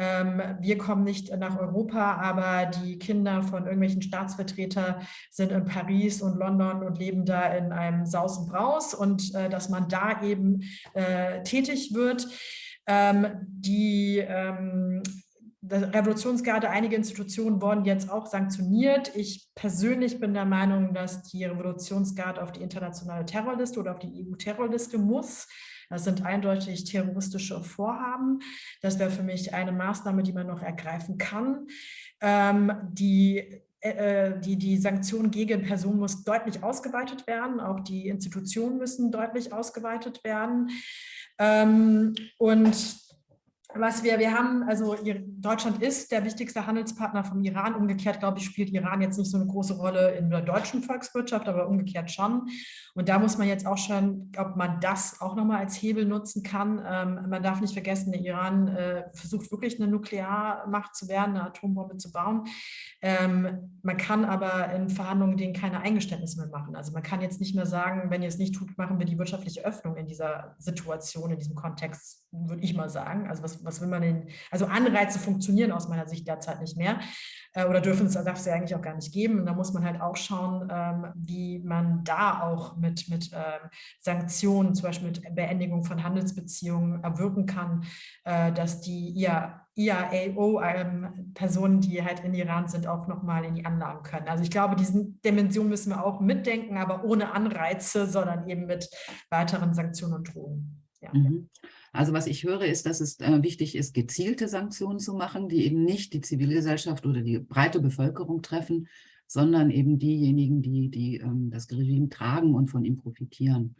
wir kommen nicht nach Europa, aber die Kinder von irgendwelchen Staatsvertretern sind in Paris und London und leben da in einem Saus und Braus und äh, dass man da eben äh, tätig wird. Ähm, die ähm, Revolutionsgarde, einige Institutionen wurden jetzt auch sanktioniert. Ich persönlich bin der Meinung, dass die Revolutionsgarde auf die internationale Terrorliste oder auf die EU-Terrorliste muss. Das sind eindeutig terroristische Vorhaben. Das wäre für mich eine Maßnahme, die man noch ergreifen kann. Ähm, die äh, äh, die, die Sanktion gegen Personen muss deutlich ausgeweitet werden. Auch die Institutionen müssen deutlich ausgeweitet werden. Ähm, und was wir, wir haben, also Deutschland ist der wichtigste Handelspartner vom Iran. Umgekehrt, glaube ich, spielt Iran jetzt nicht so eine große Rolle in der deutschen Volkswirtschaft, aber umgekehrt schon. Und da muss man jetzt auch schon, ob man das auch nochmal als Hebel nutzen kann. Ähm, man darf nicht vergessen, der Iran äh, versucht wirklich eine Nuklearmacht zu werden, eine Atombombe zu bauen. Ähm, man kann aber in Verhandlungen denen keine Eingeständnisse mehr machen. Also man kann jetzt nicht mehr sagen, wenn ihr es nicht tut, machen wir die wirtschaftliche Öffnung in dieser Situation, in diesem Kontext, würde ich mal sagen. Also was was will man denn, also Anreize funktionieren aus meiner Sicht derzeit nicht mehr äh, oder dürfen es, darf es ja eigentlich auch gar nicht geben. Und da muss man halt auch schauen, ähm, wie man da auch mit, mit ähm, Sanktionen, zum Beispiel mit Beendigung von Handelsbeziehungen erwirken kann, äh, dass die IA, IAO-Personen, ähm, die halt in Iran sind, auch nochmal in die Anlagen können. Also ich glaube, diese Dimension müssen wir auch mitdenken, aber ohne Anreize, sondern eben mit weiteren Sanktionen und Drohungen. Ja. Mhm. Also was ich höre, ist, dass es äh, wichtig ist, gezielte Sanktionen zu machen, die eben nicht die Zivilgesellschaft oder die breite Bevölkerung treffen, sondern eben diejenigen, die, die ähm, das Regime tragen und von ihm profitieren.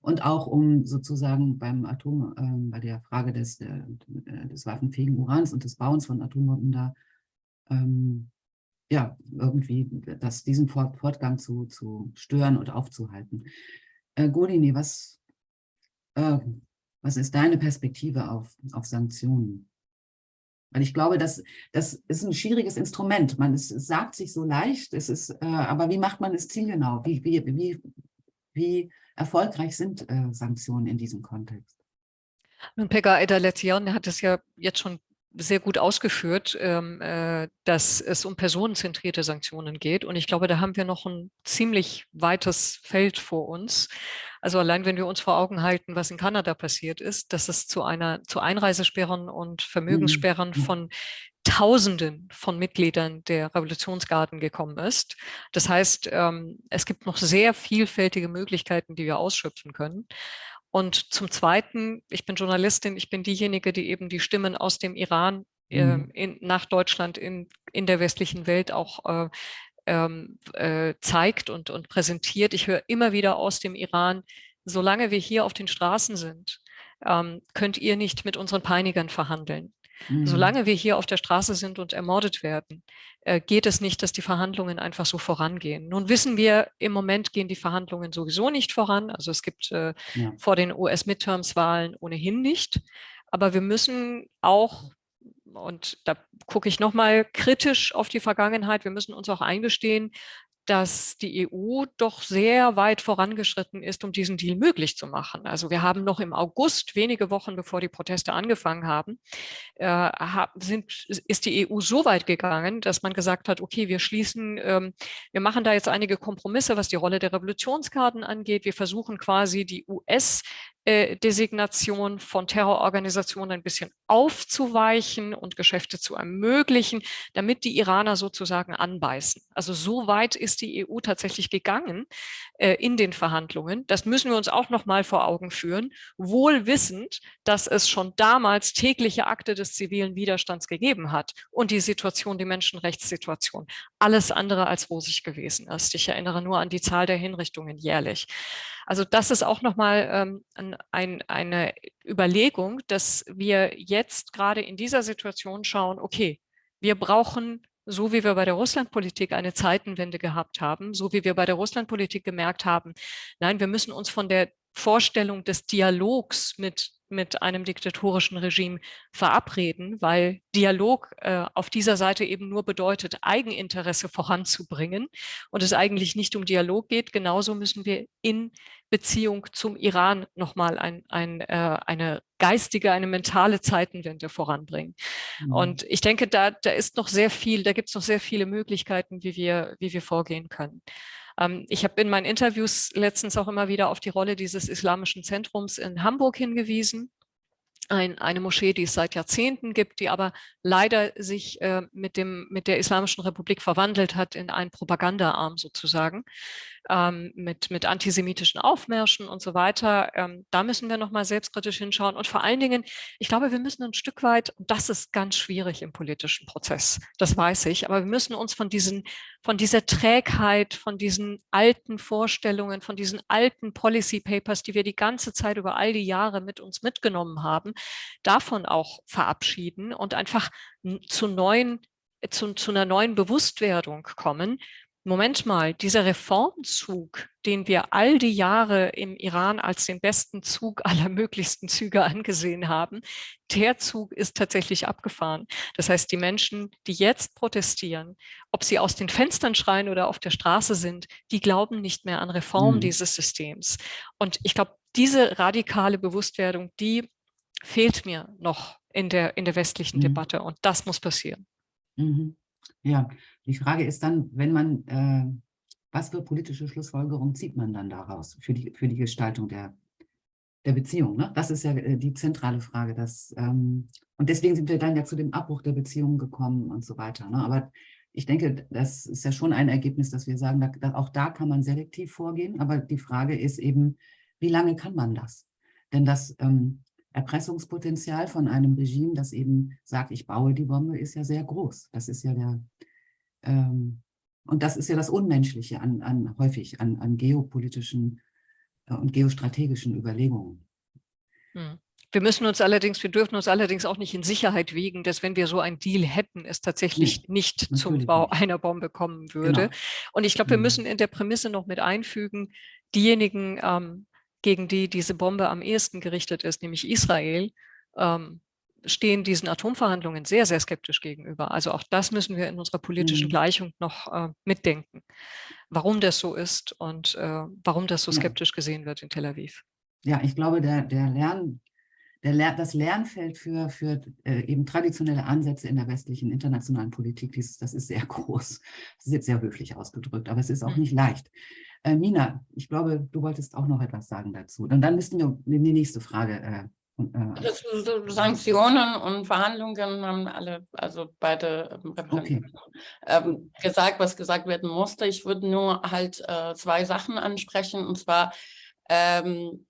Und auch um sozusagen beim Atom, äh, bei der Frage des, äh, des waffenfähigen Urans und des Bauens von Atombomben da, ähm, ja, irgendwie das, diesen Fortgang zu, zu stören oder aufzuhalten. Äh, Golini, was, äh, was ist deine Perspektive auf, auf Sanktionen? Weil ich glaube, das, das ist ein schwieriges Instrument. Man es, es sagt sich so leicht, es ist, äh, aber wie macht man es zielgenau? Wie, wie, wie, wie erfolgreich sind äh, Sanktionen in diesem Kontext? Nun, Pekka Eda-Letzian hat es ja jetzt schon sehr gut ausgeführt, ähm, äh, dass es um personenzentrierte Sanktionen geht. Und ich glaube, da haben wir noch ein ziemlich weites Feld vor uns. Also allein wenn wir uns vor Augen halten, was in Kanada passiert ist, dass es zu einer zu Einreisesperren und Vermögenssperren Mhm. von Tausenden von Mitgliedern der Revolutionsgarden gekommen ist. Das heißt, ähm, es gibt noch sehr vielfältige Möglichkeiten, die wir ausschöpfen können. Und zum Zweiten, ich bin Journalistin, ich bin diejenige, die eben die Stimmen aus dem Iran äh, Mhm. in, nach Deutschland in, in der westlichen Welt auch äh, ähm, äh, zeigt und, und präsentiert. Ich höre immer wieder aus dem Iran, solange wir hier auf den Straßen sind, ähm, könnt ihr nicht mit unseren Peinigern verhandeln. Mhm. Solange wir hier auf der Straße sind und ermordet werden, äh, geht es nicht, dass die Verhandlungen einfach so vorangehen. Nun wissen wir, im Moment gehen die Verhandlungen sowieso nicht voran. Also es gibt äh, Ja. vor den US-Midterms-Wahlen ohnehin nicht. Aber wir müssen auch, und da gucke ich nochmal kritisch auf die Vergangenheit, wir müssen uns auch eingestehen, dass die EU doch sehr weit vorangeschritten ist, um diesen Deal möglich zu machen. Also wir haben noch im August, wenige Wochen bevor die Proteste angefangen haben, äh, sind, ist die EU so weit gegangen, dass man gesagt hat, okay, wir schließen, ähm, wir machen da jetzt einige Kompromisse, was die Rolle der Revolutionskarten angeht. Wir versuchen quasi die US äh, Designation von Terrororganisationen ein bisschen aufzuweichen und Geschäfte zu ermöglichen, damit die Iraner sozusagen anbeißen. Also so weit ist die EU tatsächlich gegangen äh, in den Verhandlungen. Das müssen wir uns auch noch mal vor Augen führen, wohl wissend, dass es schon damals tägliche Akte des zivilen Widerstands gegeben hat und die Situation, die Menschenrechtssituation, alles andere als rosig gewesen ist. Ich erinnere nur an die Zahl der Hinrichtungen jährlich. Also das ist auch nochmal ähm, ein, eine Überlegung, dass wir jetzt gerade in dieser Situation schauen, okay, wir brauchen, so wie wir bei der Russlandpolitik eine Zeitenwende gehabt haben, so wie wir bei der Russlandpolitik gemerkt haben, nein, wir müssen uns von der Vorstellung des Dialogs mit, mit einem diktatorischen Regime verabreden, weil Dialog äh, auf dieser Seite eben nur bedeutet, Eigeninteresse voranzubringen und es eigentlich nicht um Dialog geht. Genauso müssen wir in Beziehung zum Iran nochmal ein, ein, äh, eine geistige, eine mentale Zeitenwende voranbringen. Mhm. Und ich denke, da, da ist noch sehr viel, da gibt es noch sehr viele Möglichkeiten, wie wir, wie wir vorgehen können. Ähm, ich habe in meinen Interviews letztens auch immer wieder auf die Rolle dieses islamischen Zentrums in Hamburg hingewiesen. Ein, eine Moschee, die es seit Jahrzehnten gibt, die aber leider sich äh, mit, dem, mit der Islamischen Republik verwandelt hat in einen Propagandaarm sozusagen, ähm, mit, mit antisemitischen Aufmärschen und so weiter. Ähm, da müssen wir nochmal selbstkritisch hinschauen. Und vor allen Dingen, ich glaube, wir müssen ein Stück weit, und das ist ganz schwierig im politischen Prozess, das weiß ich, aber wir müssen uns von, diesen, von dieser Trägheit, von diesen alten Vorstellungen, von diesen alten Policy Papers, die wir die ganze Zeit über all die Jahre mit uns mitgenommen haben, davon auch verabschieden und einfach zu neuen zu, zu einer neuen Bewusstwerdung kommen, Moment mal, dieser Reformzug, den wir all die Jahre im Iran als den besten Zug aller möglichsten Züge angesehen haben, der Zug ist tatsächlich abgefahren. Das heißt, die Menschen, die jetzt protestieren, ob sie aus den Fenstern schreien oder auf der Straße sind, die glauben nicht mehr an Reform Mhm. dieses Systems. Und ich glaube, diese radikale Bewusstwerdung, die fehlt mir noch in der, in der westlichen Mhm. Debatte. Und das muss passieren. Mhm. Ja, die Frage ist dann, wenn man, äh, was für politische Schlussfolgerungen zieht man dann daraus für die, für die Gestaltung der, der Beziehung? Ne? Das ist ja äh, die zentrale Frage. Dass, ähm, und deswegen sind wir dann ja zu dem Abbruch der Beziehung gekommen und so weiter. Ne? Aber ich denke, das ist ja schon ein Ergebnis, dass wir sagen, da, da, auch da kann man selektiv vorgehen. Aber die Frage ist eben, wie lange kann man das? Denn das ähm, Erpressungspotenzial von einem Regime, das eben sagt, ich baue die Bombe, ist ja sehr groß. Das ist ja der, ähm, und das ist ja das Unmenschliche an, an häufig an, an geopolitischen äh, und geostrategischen Überlegungen. Hm. Wir müssen uns allerdings, wir dürfen uns allerdings auch nicht in Sicherheit wiegen, dass wenn wir so einen Deal hätten, es tatsächlich Nee, nicht zum Bau nicht. einer Bombe kommen würde. Genau. Und ich glaube, wir Mhm. müssen in der Prämisse noch mit einfügen, diejenigen, ähm, gegen die diese Bombe am ehesten gerichtet ist, nämlich Israel, ähm, stehen diesen Atomverhandlungen sehr, sehr skeptisch gegenüber. Also auch das müssen wir in unserer politischen Mhm. Gleichung noch äh, mitdenken, warum das so ist und äh, warum das so Ja. skeptisch gesehen wird in Tel Aviv. Ja, ich glaube, der, der Lern, der Ler das Lernfeld für, für äh, eben traditionelle Ansätze in der westlichen internationalen Politik, dies, das ist sehr groß. Das ist jetzt sehr höflich ausgedrückt, aber es ist auch Mhm. nicht leicht. Äh, Mina, ich glaube, du wolltest auch noch etwas sagen dazu. Und dann müssten wir in die nächste Frage. Äh, äh, Das, Sanktionen und Verhandlungen haben alle, also beide ähm, Repräsentanten ähm, gesagt, was gesagt werden musste. Ich würde nur halt äh, zwei Sachen ansprechen und zwar ähm,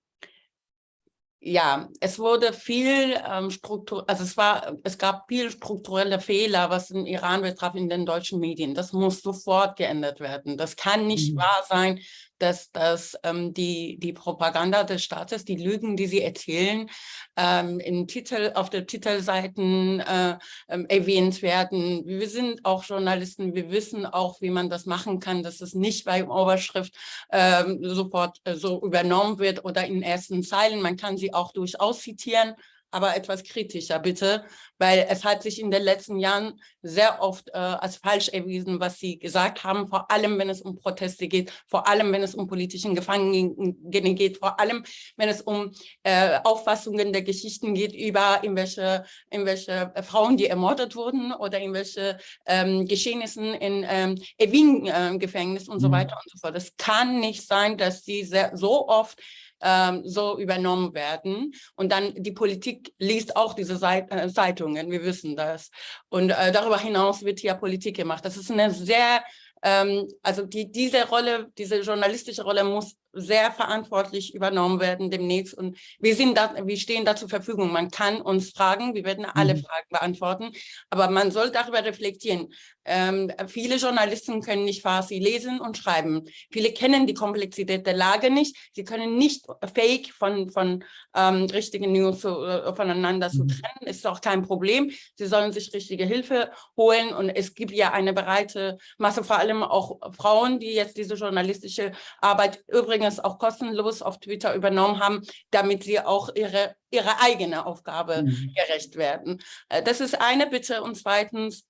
ja, es wurde viel ähm, Struktur, also es war, es gab viel strukturelle Fehler, was den Iran betraf in den deutschen Medien. Das muss sofort geändert werden. Das kann nicht Mhm. wahr sein, dass, dass ähm, die, die Propaganda des Staates, die Lügen, die sie erzählen, ähm, im Titel, auf den Titelseiten äh, ähm, erwähnt werden. Wir sind auch Journalisten, wir wissen auch, wie man das machen kann, dass es nicht bei Oberschrift ähm, sofort äh, so übernommen wird oder in ersten Zeilen. Man kann sie auch durchaus zitieren, aber etwas kritischer bitte, weil es hat sich in den letzten Jahren sehr oft äh, als falsch erwiesen, was Sie gesagt haben, vor allem wenn es um Proteste geht, vor allem wenn es um politischen Gefangenen geht, vor allem wenn es um äh, Auffassungen der Geschichten geht über irgendwelche, irgendwelche Frauen, die ermordet wurden oder irgendwelche ähm, Geschehnissen in ähm, Evin-Gefängnis und so Mhm. weiter und so fort. Es kann nicht sein, dass sie sehr, so oft ähm, so übernommen werden. Und dann die Politik liest auch diese äh, Zeitungen, wir wissen das. Und äh, darüber hinaus wird hier Politik gemacht. Das ist eine sehr, ähm, also die, diese Rolle, diese journalistische Rolle muss sehr verantwortlich übernommen werden demnächst. Und wir, sind da, wir stehen da zur Verfügung. Man kann uns fragen, wir werden alle Mhm. Fragen beantworten, aber man soll darüber reflektieren. Ähm, viele Journalisten können nicht Farsi lesen und schreiben. Viele kennen die Komplexität der Lage nicht. Sie können nicht fake von, von ähm, richtigen News zu, äh, voneinander zu Mhm. trennen. Ist auch kein Problem. Sie sollen sich richtige Hilfe holen. Und es gibt ja eine breite Masse, vor allem auch Frauen, die jetzt diese journalistische Arbeit übrigens auch kostenlos auf Twitter übernommen haben, damit sie auch ihre, ihre eigene Aufgabe Mhm. gerecht werden. Äh, Das ist eine Bitte. Und zweitens,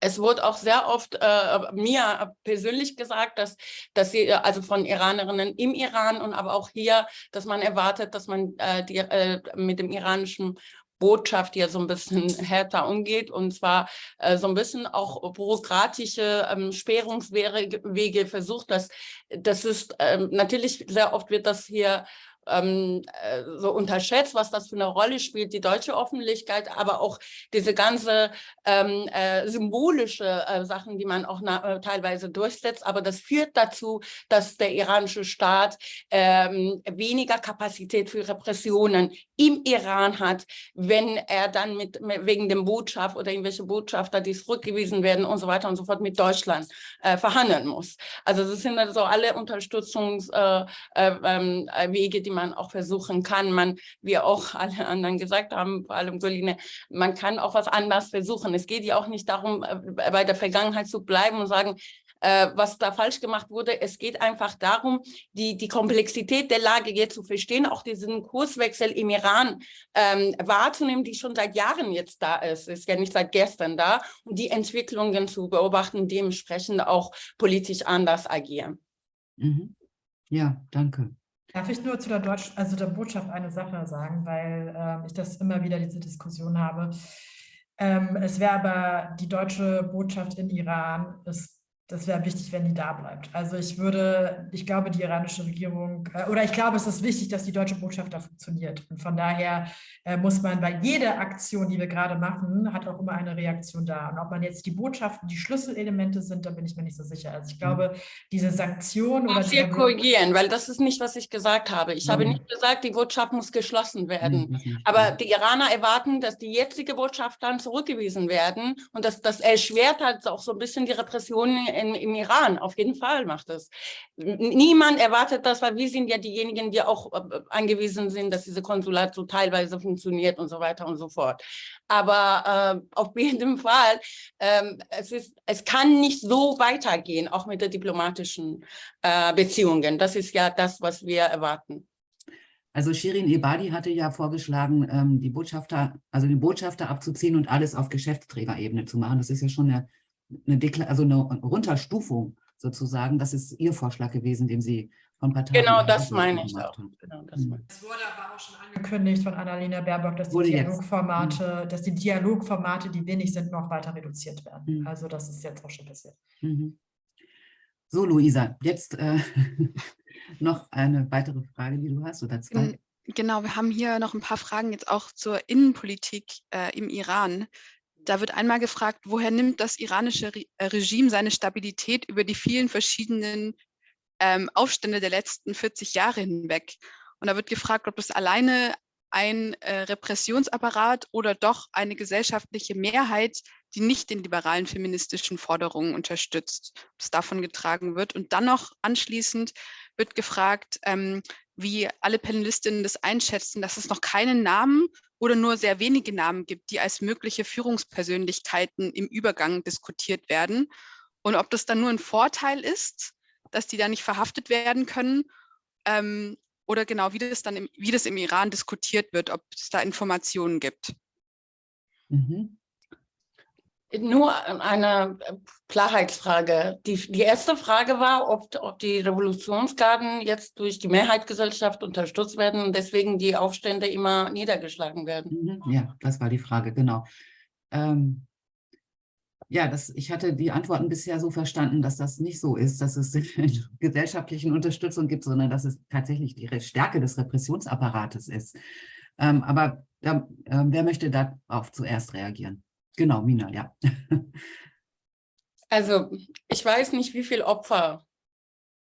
es wurde auch sehr oft äh, mir persönlich gesagt, dass, dass sie, äh, also von Iranerinnen im Iran und aber auch hier, dass man erwartet, dass man äh, die, äh, mit dem iranischen Botschaft hier so ein bisschen härter umgeht und zwar äh, so ein bisschen auch bürokratische ähm, Sperrungswege Wege versucht. Dass, das ist ähm, natürlich sehr oft wird das hier ähm, äh, so unterschätzt, was das für eine Rolle spielt, die deutsche Öffentlichkeit, aber auch diese ganze ähm, äh, symbolische äh, Sachen, die man auch na, äh, teilweise durchsetzt. Aber das führt dazu, dass der iranische Staat ähm, weniger Kapazität für Repressionen im Iran hat, wenn er dann mit, mit wegen dem Botschaft oder irgendwelche Botschafter, die zurückgewiesen werden und so weiter und so fort mit Deutschland äh, verhandeln muss. Also das sind also alle Unterstützungswege, äh, ähm, äh, die man auch versuchen kann. Man, wie auch alle anderen gesagt haben, vor allem Goline, man kann auch was anderes versuchen. Es geht ja auch nicht darum, äh, bei der Vergangenheit zu bleiben und sagen, äh, was da falsch gemacht wurde. Es geht einfach darum, die, die Komplexität der Lage jetzt zu verstehen, auch diesen Kurswechsel im Iran ähm, wahrzunehmen, die schon seit Jahren jetzt da ist. Ist ja nicht seit gestern da. Und die Entwicklungen zu beobachten, dementsprechend auch politisch anders agieren. Mhm. Ja, danke. Darf ich nur zu der Deutsch, also der Botschaft eine Sache sagen, weil ähm, ich das immer wieder diese Diskussion habe. Ähm, es wäre aber die deutsche Botschaft in Iran ist das wäre wichtig, wenn die da bleibt. Also ich würde, ich glaube, die iranische Regierung, äh, oder ich glaube, es ist wichtig, dass die deutsche Botschaft da funktioniert. Und von daher äh, muss man bei jeder Aktion, die wir gerade machen, hat auch immer eine Reaktion da. Und ob man jetzt die Botschaften, die Schlüsselelemente sind, da bin ich mir nicht so sicher. Also ich glaube, diese Sanktionen oder muss hier korrigieren, weil das ist nicht, was ich gesagt habe. Ich habe nicht gesagt, die Botschaft muss geschlossen werden. Das. Aber die Iraner erwarten, dass die jetzige Botschaft dann zurückgewiesen werden und dass das erschwert halt auch so ein bisschen die Repressionen in, im Iran. Auf jeden Fall macht das. Niemand erwartet das, weil wir sind ja diejenigen, die auch äh, angewiesen sind, dass diese Konsulat so teilweise funktioniert und so weiter und so fort. Aber äh, auf jeden Fall, ähm, es, ist, es kann nicht so weitergehen, auch mit den diplomatischen äh, Beziehungen. Das ist ja das, was wir erwarten. Also Shirin Ebadi hatte ja vorgeschlagen, ähm, die Botschafter, also den Botschafter abzuziehen und alles auf Geschäftsträgerebene zu machen. Das ist ja schon eine, eine, Dekla also eine Runterstufung sozusagen. Das ist Ihr Vorschlag gewesen, den Sie von Parteien. Genau, das meine ich auch. Genau, das Mhm. Es wurde aber auch schon angekündigt von Annalena Baerbock, dass die jetzt. Mhm. Dialogformate, dass die Dialogformate, die wenig sind, noch weiter reduziert werden. Mhm. Also das ist jetzt auch schon passiert. Mhm. So, Luisa, jetzt äh, noch eine weitere Frage, die du hast, oder zwei? Gen- Genau, wir haben hier noch ein paar Fragen jetzt auch zur Innenpolitik äh, im Iran. Da wird einmal gefragt, woher nimmt das iranische äh, Regime seine Stabilität über die vielen verschiedenen ähm, Aufstände der letzten 40 Jahre hinweg? Und da wird gefragt, ob das alleine ein äh, Repressionsapparat oder doch eine gesellschaftliche Mehrheit, die nicht den liberalen feministischen Forderungen unterstützt, ob es davon getragen wird. Und dann noch anschließend wird gefragt, ähm, wie alle Panelistinnen das einschätzen, dass es noch keinen Namen oder nur sehr wenige Namen gibt, die als mögliche Führungspersönlichkeiten im Übergang diskutiert werden. Und ob das dann nur ein Vorteil ist, dass die da nicht verhaftet werden können ähm, oder genau, wie das dann im, wie das im Iran diskutiert wird, ob es da Informationen gibt. Mhm. Nur eine äh, Klarheitsfrage. Die, die erste Frage war, ob, ob die Revolutionsgarden jetzt durch die Mehrheitsgesellschaft unterstützt werden und deswegen die Aufstände immer niedergeschlagen werden. Mhm. Ja, das war die Frage, genau. Ähm, ja, das, ich hatte die Antworten bisher so verstanden, dass das nicht so ist, dass es gesellschaftlichen Unterstützung gibt, sondern dass es tatsächlich die Stärke des Repressionsapparates ist. Ähm, aber da, ähm, wer möchte darauf zuerst reagieren? Genau, Mina, ja. Also ich weiß nicht, wie viel Opfer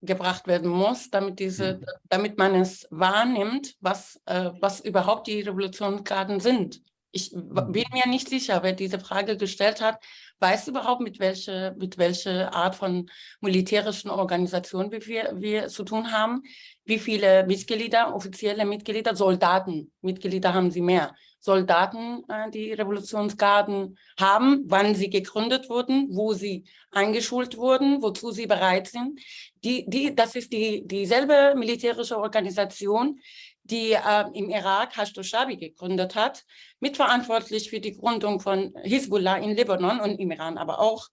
gebracht werden muss, damit, diese, damit man es wahrnimmt, was, äh, was überhaupt die Revolutionsgarden sind. Ich w- bin mir nicht sicher, wer diese Frage gestellt hat, weiß überhaupt, mit welcher mit welche Art von militärischen Organisation wir, wir, wir zu tun haben, wie viele Mitglieder, offizielle Mitglieder, Soldaten, Mitglieder haben sie mehr, Soldaten, äh, die Revolutionsgarden haben, wann sie gegründet wurden, wo sie eingeschult wurden, wozu sie bereit sind. Die, die, das ist die, dieselbe militärische Organisation, die äh, im Irak Hashdo-Shabi gegründet hat, mitverantwortlich für die Gründung von Hisbollah in Libanon und im Iran aber auch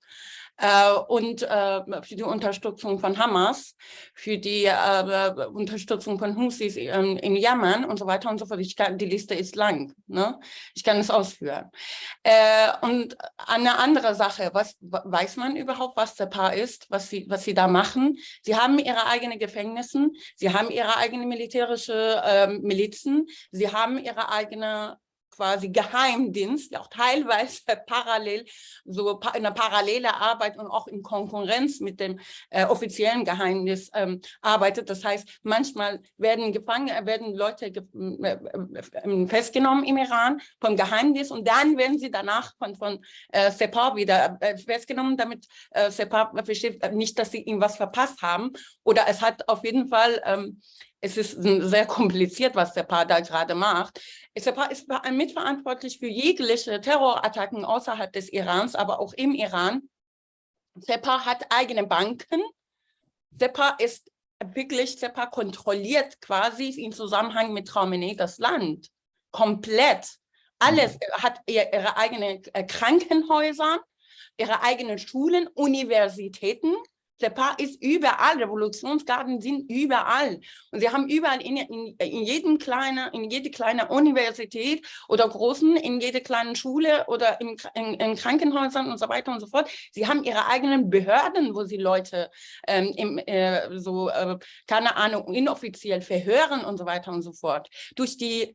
äh, und äh, für die Unterstützung von Hamas, für die äh, Unterstützung von Husis ähm, in Jemen und so weiter und so fort. Ich kann, die Liste ist lang, ne? ich kann es ausführen. Äh, und eine andere Sache, was weiß man überhaupt, was der Paar ist, was sie, was sie da machen? Sie haben ihre eigenen Gefängnisse, sie haben ihre eigenen militärische ähm, Milizen, sie haben ihre eigene quasi Geheimdienst, auch teilweise parallel, so pa eine parallele Arbeit und auch in Konkurrenz mit dem äh, offiziellen Geheimnis ähm, arbeitet. Das heißt, manchmal werden gefangen, werden Leute ge äh, äh, festgenommen im Iran vom Geheimnis und dann werden sie danach von, von äh, Separ wieder äh, festgenommen, damit äh, Separ versteht äh, nicht, dass sie ihm was verpasst haben. Oder es hat auf jeden Fall ähm, es ist sehr kompliziert, was der Paar da gerade macht. Separ ist mitverantwortlich für jegliche Terrorattacken außerhalb des Irans, aber auch im Iran. Separ hat eigene Banken. Separ ist wirklich, Separ kontrolliert quasi im Zusammenhang mit Khamenei das Land. Komplett. Alles hat ihre eigenen Krankenhäuser, ihre eigenen Schulen, Universitäten. Separ ist überall, Revolutionsgarden sind überall. Und sie haben überall in, in, in, jedem kleine, in jede kleine Universität oder großen, in jede kleine Schule oder im, in, in Krankenhäusern und so weiter und so fort. Sie haben ihre eigenen Behörden, wo sie Leute ähm, im, äh, so, äh, keine Ahnung, inoffiziell verhören und so weiter und so fort. Durch die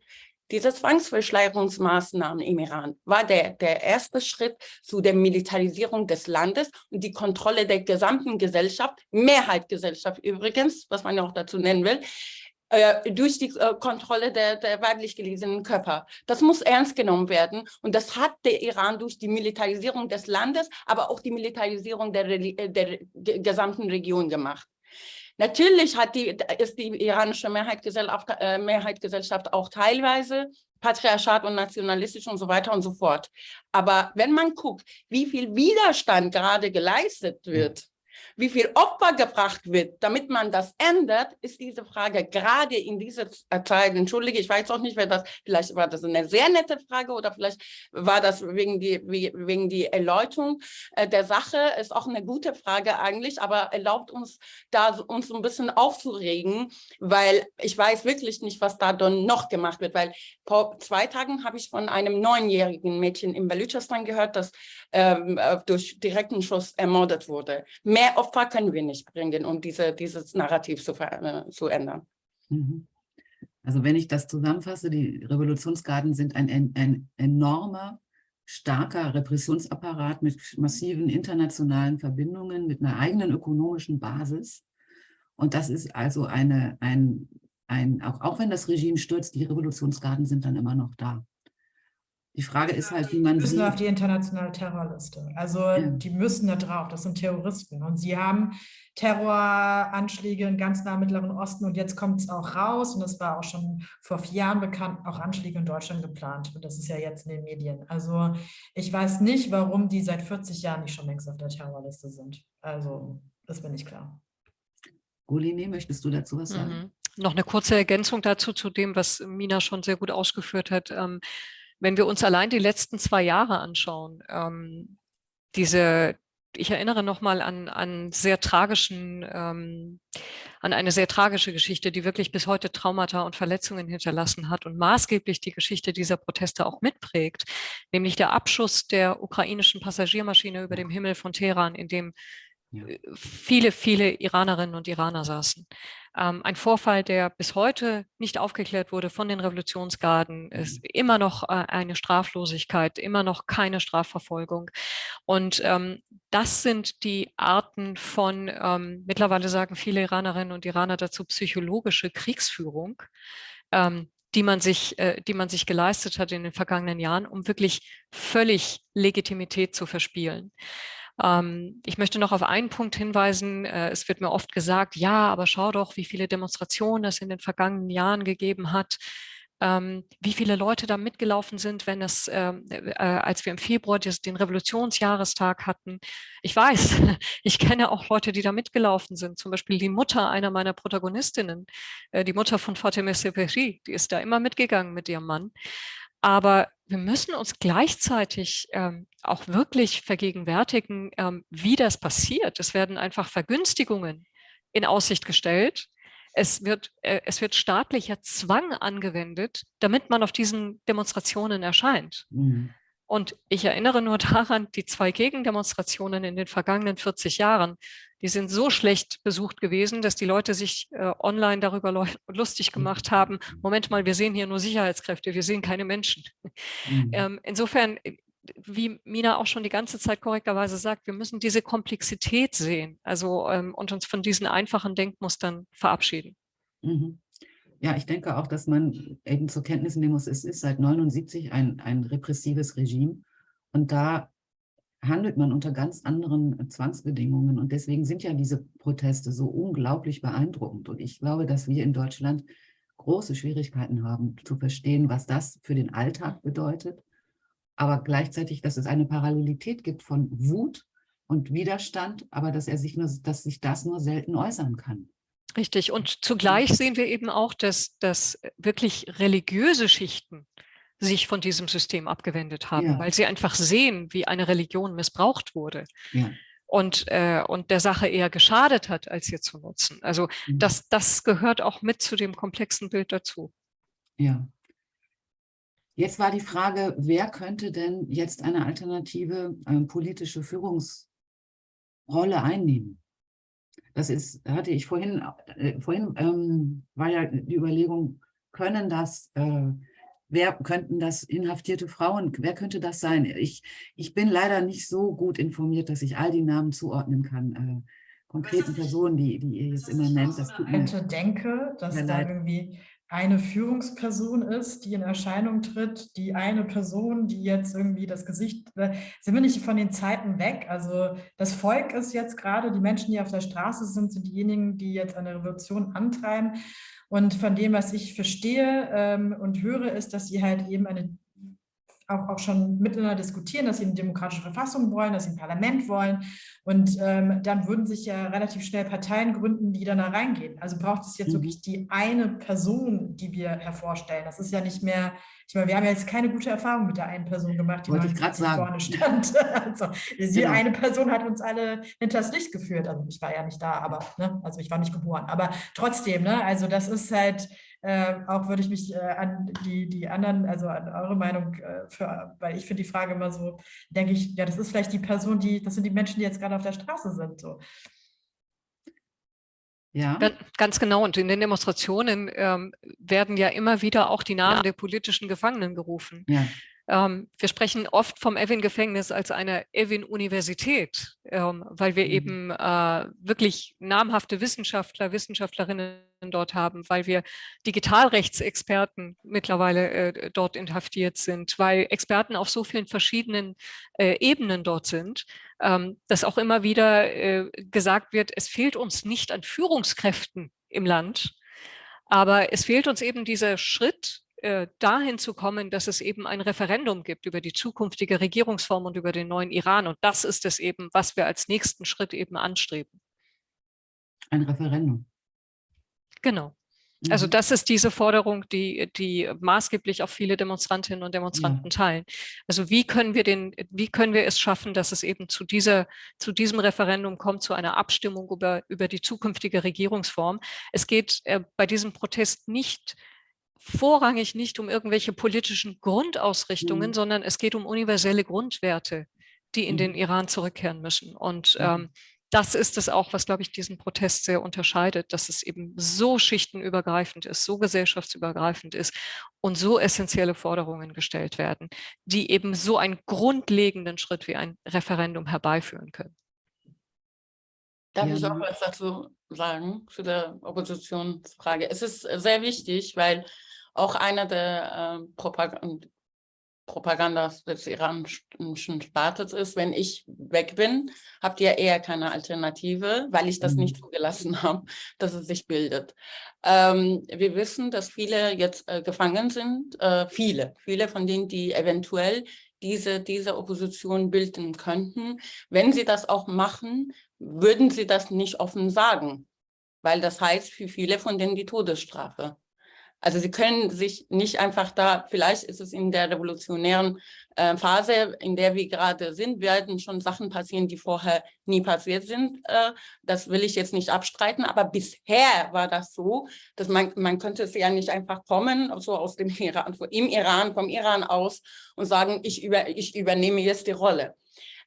diese Zwangsverschleierungsmaßnahmen im Iran war der, der erste Schritt zu der Militarisierung des Landes und die Kontrolle der gesamten Gesellschaft, Mehrheitsgesellschaft übrigens, was man ja auch dazu nennen will, äh, durch die äh, Kontrolle der, der weiblich gelesenen Körper. Das muss ernst genommen werden und das hat der Iran durch die Militarisierung des Landes, aber auch die Militarisierung der, der gesamten Region gemacht. Natürlich hat die, ist die iranische Mehrheitsgesellschaft, äh, Mehrheitsgesellschaft auch teilweise patriarchat und nationalistisch und so weiter und so fort. Aber wenn man guckt, wie viel Widerstand gerade geleistet wird wie viel Opfer gebracht wird, damit man das ändert, ist diese Frage gerade in dieser Zeit, entschuldige, ich weiß auch nicht, wer das, vielleicht war das eine sehr nette Frage oder vielleicht war das wegen die, wegen die Erläuterung äh, der Sache, ist auch eine gute Frage eigentlich, aber erlaubt uns da uns ein bisschen aufzuregen, weil ich weiß wirklich nicht, was da dann noch gemacht wird, weil vor zwei Tagen habe ich von einem neunjährigen Mädchen in Baluchistan gehört, das ähm, äh, durch direkten Schuss ermordet wurde. Mehr Opfer können wir nicht bringen, um diese, dieses Narrativ zu, äh, zu ändern. Mhm. Also wenn ich das zusammenfasse, die Revolutionsgarden sind ein, ein, enormer, starker Repressionsapparat mit massiven internationalen Verbindungen, mit einer eigenen ökonomischen Basis. Und das ist also eine, ein, ein auch, auch wenn das Regime stürzt, die Revolutionsgarden sind dann immer noch da. Die Frage ist halt, wie man die müssen sie... auf die internationale Terrorliste. Also Ja. die müssen da drauf, das sind Terroristen. Und sie haben Terroranschläge in ganz nah Mittleren Osten und jetzt kommt es auch raus und es war auch schon vor vier Jahren bekannt, auch Anschläge in Deutschland geplant. Und das ist ja jetzt in den Medien. Also ich weiß nicht, warum die seit 40 Jahren nicht schon längst auf der Terrorliste sind. Also das bin ich klar. Goline, möchtest du dazu was sagen? Mhm. Noch eine kurze Ergänzung dazu, zu dem, was Mina schon sehr gut ausgeführt hat. Ähm, wenn wir uns allein die letzten zwei Jahre anschauen, ähm, diese, ich erinnere nochmal an, an sehr tragischen, ähm, an eine sehr tragische Geschichte, die wirklich bis heute Traumata und Verletzungen hinterlassen hat und maßgeblich die Geschichte dieser Proteste auch mitprägt, nämlich der Abschuss der ukrainischen Passagiermaschine über dem Himmel von Teheran, in dem Ja. äh, viele, viele Iranerinnen und Iraner saßen. Ähm, ein Vorfall, der bis heute nicht aufgeklärt wurde von den Revolutionsgarden, ist immer noch äh, eine Straflosigkeit, immer noch keine Strafverfolgung. Und ähm, das sind die Arten von, ähm, mittlerweile sagen viele Iranerinnen und Iraner dazu, psychologische Kriegsführung, ähm, die man sich, äh, die man sich geleistet hat in den vergangenen Jahren, um wirklich völlig Legitimität zu verspielen. Ähm, ich möchte noch auf einen Punkt hinweisen. Äh, es wird mir oft gesagt, ja, aber schau doch, wie viele Demonstrationen es in den vergangenen Jahren gegeben hat. Ähm, wie viele Leute da mitgelaufen sind, wenn es, ähm, äh, als wir im Februar des, den Revolutionsjahrestag hatten. Ich weiß, ich kenne auch Leute, die da mitgelaufen sind. Zum Beispiel die Mutter einer meiner Protagonistinnen, äh, die Mutter von Fatemeh Seperi, die ist da immer mitgegangen mit ihrem Mann. Aber wir müssen uns gleichzeitig ähm, auch wirklich vergegenwärtigen, ähm, wie das passiert. Es werden einfach Vergünstigungen in Aussicht gestellt. Es wird, äh, es wird staatlicher Zwang angewendet, damit man auf diesen Demonstrationen erscheint. Mhm. Und ich erinnere nur daran, die zwei Gegendemonstrationen in den vergangenen 40 Jahren, die sind so schlecht besucht gewesen, dass die Leute sich äh, online darüber lustig gemacht haben. Moment mal, wir sehen hier nur Sicherheitskräfte, wir sehen keine Menschen. Mhm. Ähm, insofern, äh, wie Mina auch schon die ganze Zeit korrekterweise sagt, wir müssen diese Komplexität sehen also ähm, und uns von diesen einfachen Denkmustern verabschieden. Mhm. Ja, ich denke auch, dass man eben zur Kenntnis nehmen muss, es ist seit 79 ein, ein repressives Regime und da handelt man unter ganz anderen Zwangsbedingungen und deswegen sind ja diese Proteste so unglaublich beeindruckend und ich glaube, dass wir in Deutschland große Schwierigkeiten haben zu verstehen, was das für den Alltag bedeutet, aber gleichzeitig, dass es eine Parallelität gibt von Wut und Widerstand, aber dass er sich nur, dass sich das nur selten äußern kann. Richtig. Und zugleich sehen wir eben auch, dass, dass wirklich religiöse Schichten sich von diesem System abgewendet haben, Ja. weil sie einfach sehen, wie eine Religion missbraucht wurde Ja. und, äh, und der Sache eher geschadet hat, als ihr zu nutzen. Also Mhm. das, das gehört auch mit zu dem komplexen Bild dazu. Ja. Jetzt war die Frage, wer könnte denn jetzt eine alternative ähm, politische Führungsrolle einnehmen? Das ist, hatte ich vorhin, äh, vorhin ähm, war ja die Überlegung, können das, äh, wer könnten das inhaftierte Frauen, wer könnte das sein? Ich, ich bin leider nicht so gut informiert, dass ich all die Namen zuordnen kann. Äh, konkreten Personen, die, die ihr jetzt immer nennt, das tut mir denke, dass da irgendwie eine Führungsperson ist, die in Erscheinung tritt, die eine Person, die jetzt irgendwie das Gesicht, sind wir nicht von den Zeiten weg? Also das Volk ist jetzt gerade, die Menschen, die auf der Straße sind, sind diejenigen, die jetzt eine Revolution antreiben. Und von dem, was ich verstehe ähm, und höre, ist, dass sie halt eben eine auch, auch schon miteinander diskutieren, dass sie eine demokratische Verfassung wollen, dass sie ein Parlament wollen. Und ähm, dann würden sich ja relativ schnell Parteien gründen, die dann da reingehen. Also braucht es jetzt mhm. wirklich die eine Person, die wir hervorstellen. Das ist ja nicht mehr, ich meine, wir haben ja jetzt keine gute Erfahrung mit der einen Person gemacht, die Wollte ich gerade sagen. vorne stand. also, diese genau. eine Person hat uns alle hinters Licht geführt. Also ich war ja nicht da, aber, ne? also ich war nicht geboren. Aber trotzdem, ne? also das ist halt, äh, auch würde ich mich äh, an die, die anderen, also an eure Meinung, äh, für, weil ich finde die Frage immer so, denke ich, ja, das ist vielleicht die Person, die, das sind die Menschen, die jetzt gerade auf der Straße sind. So. Ja. Ganz genau. Und in den Demonstrationen ähm, werden ja immer wieder auch die Namen ja. der politischen Gefangenen gerufen. Ja. Ähm, wir sprechen oft vom Evin-Gefängnis als eine Evin-Universität, ähm, weil wir mhm. eben äh, wirklich namhafte Wissenschaftler, Wissenschaftlerinnen dort haben, weil wir Digitalrechtsexperten mittlerweile äh, dort inhaftiert sind, weil Experten auf so vielen verschiedenen äh, Ebenen dort sind, ähm, dass auch immer wieder gesagt wird, es fehlt uns nicht an Führungskräften im Land, aber es fehlt uns eben dieser Schritt, äh, dahin zu kommen, dass es eben ein Referendum gibt über die zukünftige Regierungsform und über den neuen Iran. Und das ist es eben, was wir als nächsten Schritt eben anstreben. Ein Referendum. Genau. Also mhm. das ist diese Forderung, die, die maßgeblich auch viele Demonstrantinnen und Demonstranten ja. teilen. Also wie können wir den, wie können wir es schaffen, dass es eben zu dieser, zu diesem Referendum kommt, zu einer Abstimmung über, über die zukünftige Regierungsform. Es geht äh, bei diesem Protest nicht vorrangig nicht um irgendwelche politischen Grundausrichtungen, mhm. sondern es geht um universelle Grundwerte, die in mhm. den Iran zurückkehren müssen. Und mhm. ähm, das ist es auch, was, glaube ich, diesen Protest sehr unterscheidet, dass es eben so schichtenübergreifend ist, so gesellschaftsübergreifend ist und so essentielle Forderungen gestellt werden, die eben so einen grundlegenden Schritt wie ein Referendum herbeiführen können. Darf ja. ich auch was dazu sagen, zu der Oppositionsfrage? Es ist sehr wichtig, weil auch einer der äh, Propagand Propagandas des iranischen Staates ist, wenn ich weg bin, habt ihr eher keine Alternative, weil ich das mhm. nicht zugelassen habe, dass es sich bildet. Ähm, wir wissen, dass viele jetzt äh, gefangen sind, äh, viele, viele von denen, die eventuell diese, diese Opposition bilden könnten. Wenn sie das auch machen, würden sie das nicht offen sagen, weil das heißt für viele von denen die Todesstrafe. Also sie können sich nicht einfach da, vielleicht ist es in der revolutionären äh, Phase, in der wir gerade sind, werden schon Sachen passieren, die vorher nie passiert sind. Äh, das will ich jetzt nicht abstreiten, aber bisher war das so, dass man, man könnte es ja nicht einfach kommen, so aus dem Iran, im Iran, vom Iran aus und sagen, ich, über, ich übernehme jetzt die Rolle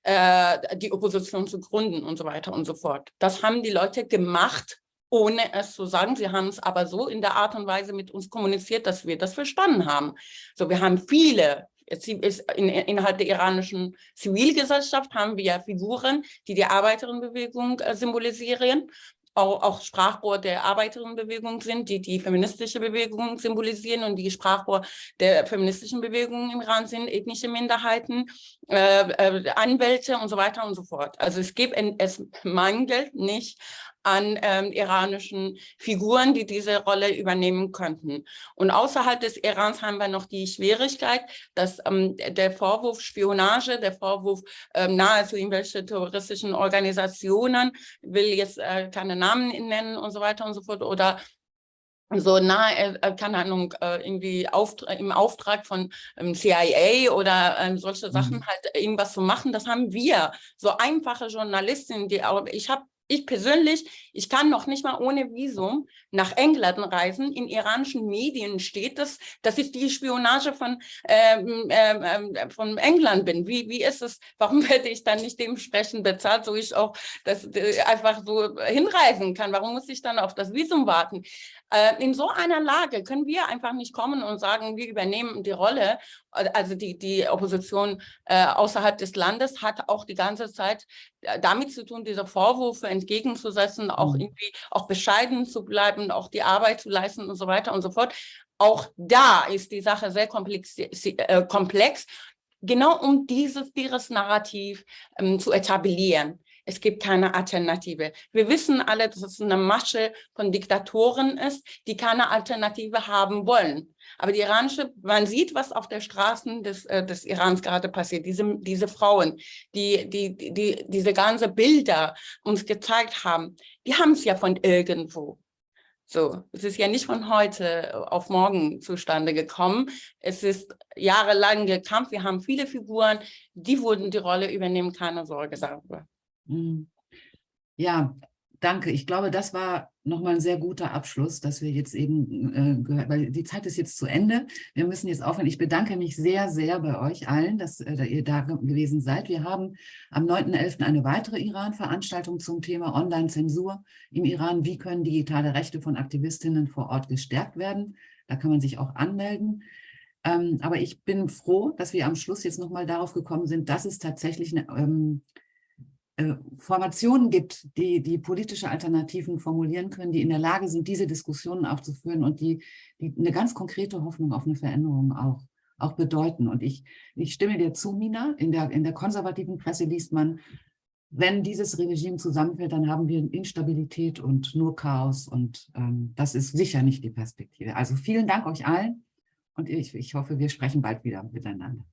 äh, die Opposition zu gründen und so weiter und so fort. Das haben die Leute gemacht, ohne es zu sagen. Sie haben es aber so in der Art und Weise mit uns kommuniziert, dass wir das verstanden haben. So, wir haben viele, in, innerhalb der iranischen Zivilgesellschaft haben wir ja Figuren, die die Arbeiterinnenbewegung äh, symbolisieren, auch, auch Sprachrohr der Arbeiterinnenbewegung sind, die die feministische Bewegung symbolisieren und die Sprachrohr der feministischen Bewegung im Iran sind, ethnische Minderheiten, äh, äh, Anwälte und so weiter und so fort. Also es gibt, es mangelt nicht an ähm, iranischen Figuren, die diese Rolle übernehmen könnten. Und außerhalb des Irans haben wir noch die Schwierigkeit, dass ähm, der Vorwurf Spionage, der Vorwurf ähm, nahezu irgendwelche terroristischen Organisationen, will jetzt äh, keine Namen nennen und so weiter und so fort, oder so nahe, äh, keine Ahnung, äh, irgendwie Auftra im Auftrag von ähm, CIA oder ähm, solche Sachen mhm. halt irgendwas zu machen, das haben wir, so einfache Journalistinnen, die auch, ich habe ich persönlich, ich kann noch nicht mal ohne Visum nach England reisen. In iranischen Medien steht es, dass ich die Spionage von, ähm, ähm, ähm von England bin. Wie, wie ist es? Warum werde ich dann nicht dementsprechend bezahlt, so ich auch das äh, einfach so hinreisen kann? Warum muss ich dann auf das Visum warten? Äh, in so einer Lage können wir einfach nicht kommen und sagen, wir übernehmen die Rolle. Also die, die Opposition äh, außerhalb des Landes hat auch die ganze Zeit äh, damit zu tun, diese Vorwürfe entgegenzusetzen, auch mhm. irgendwie auch bescheiden zu bleiben, auch die Arbeit zu leisten und so weiter und so fort. Auch da ist die Sache sehr komplex, äh, komplex genau um dieses, dieses Narrativ ähm, zu etablieren. Es gibt keine Alternative. Wir wissen alle, dass es eine Masche von Diktatoren ist, die keine Alternative haben wollen. Aber die iranische, man sieht, was auf der Straßen des, äh, des Irans gerade passiert. Diese, diese Frauen, die, die, die diese ganze Bilder uns gezeigt haben, die haben es ja von irgendwo. So, es ist ja nicht von heute auf morgen zustande gekommen. Es ist jahrelang gekämpft. Wir haben viele Figuren, die wurden die Rolle übernehmen. Keine Sorge darüber. Mhm. Ja, danke. Ich glaube, das war nochmal ein sehr guter Abschluss, dass wir jetzt eben äh, gehört, weil die Zeit ist jetzt zu Ende. Wir müssen jetzt aufhören. Ich bedanke mich sehr, sehr bei euch allen, dass äh, ihr da gewesen seid. Wir haben am 9.11. eine weitere Iran-Veranstaltung zum Thema Online-Zensur im Iran. Wie können digitale Rechte von Aktivistinnen vor Ort gestärkt werden? Da kann man sich auch anmelden. Ähm, aber ich bin froh, dass wir am Schluss jetzt nochmal darauf gekommen sind, dass es tatsächlich eine ähm, äh, Formationen gibt, die, die politische Alternativen formulieren können, die in der Lage sind, diese Diskussionen auch zu führen und die, die eine ganz konkrete Hoffnung auf eine Veränderung auch, auch bedeuten. Und ich, ich stimme dir zu, Mina, in der, in der konservativen Presse liest man, wenn dieses Regime zusammenfällt, dann haben wir Instabilität und nur Chaos und ähm, das ist sicher nicht die Perspektive. Also vielen Dank euch allen und ich, ich hoffe, wir sprechen bald wieder miteinander.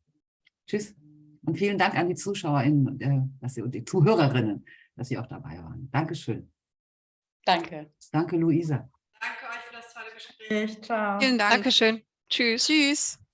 Tschüss. Und vielen Dank an die ZuschauerInnen äh, dass sie, und die Zuhörerinnen, dass Sie auch dabei waren. Dankeschön. Danke. Danke, Luisa. Danke euch für das tolle Gespräch. Ciao. Vielen Dank. Dankeschön. Tschüss. Tschüss.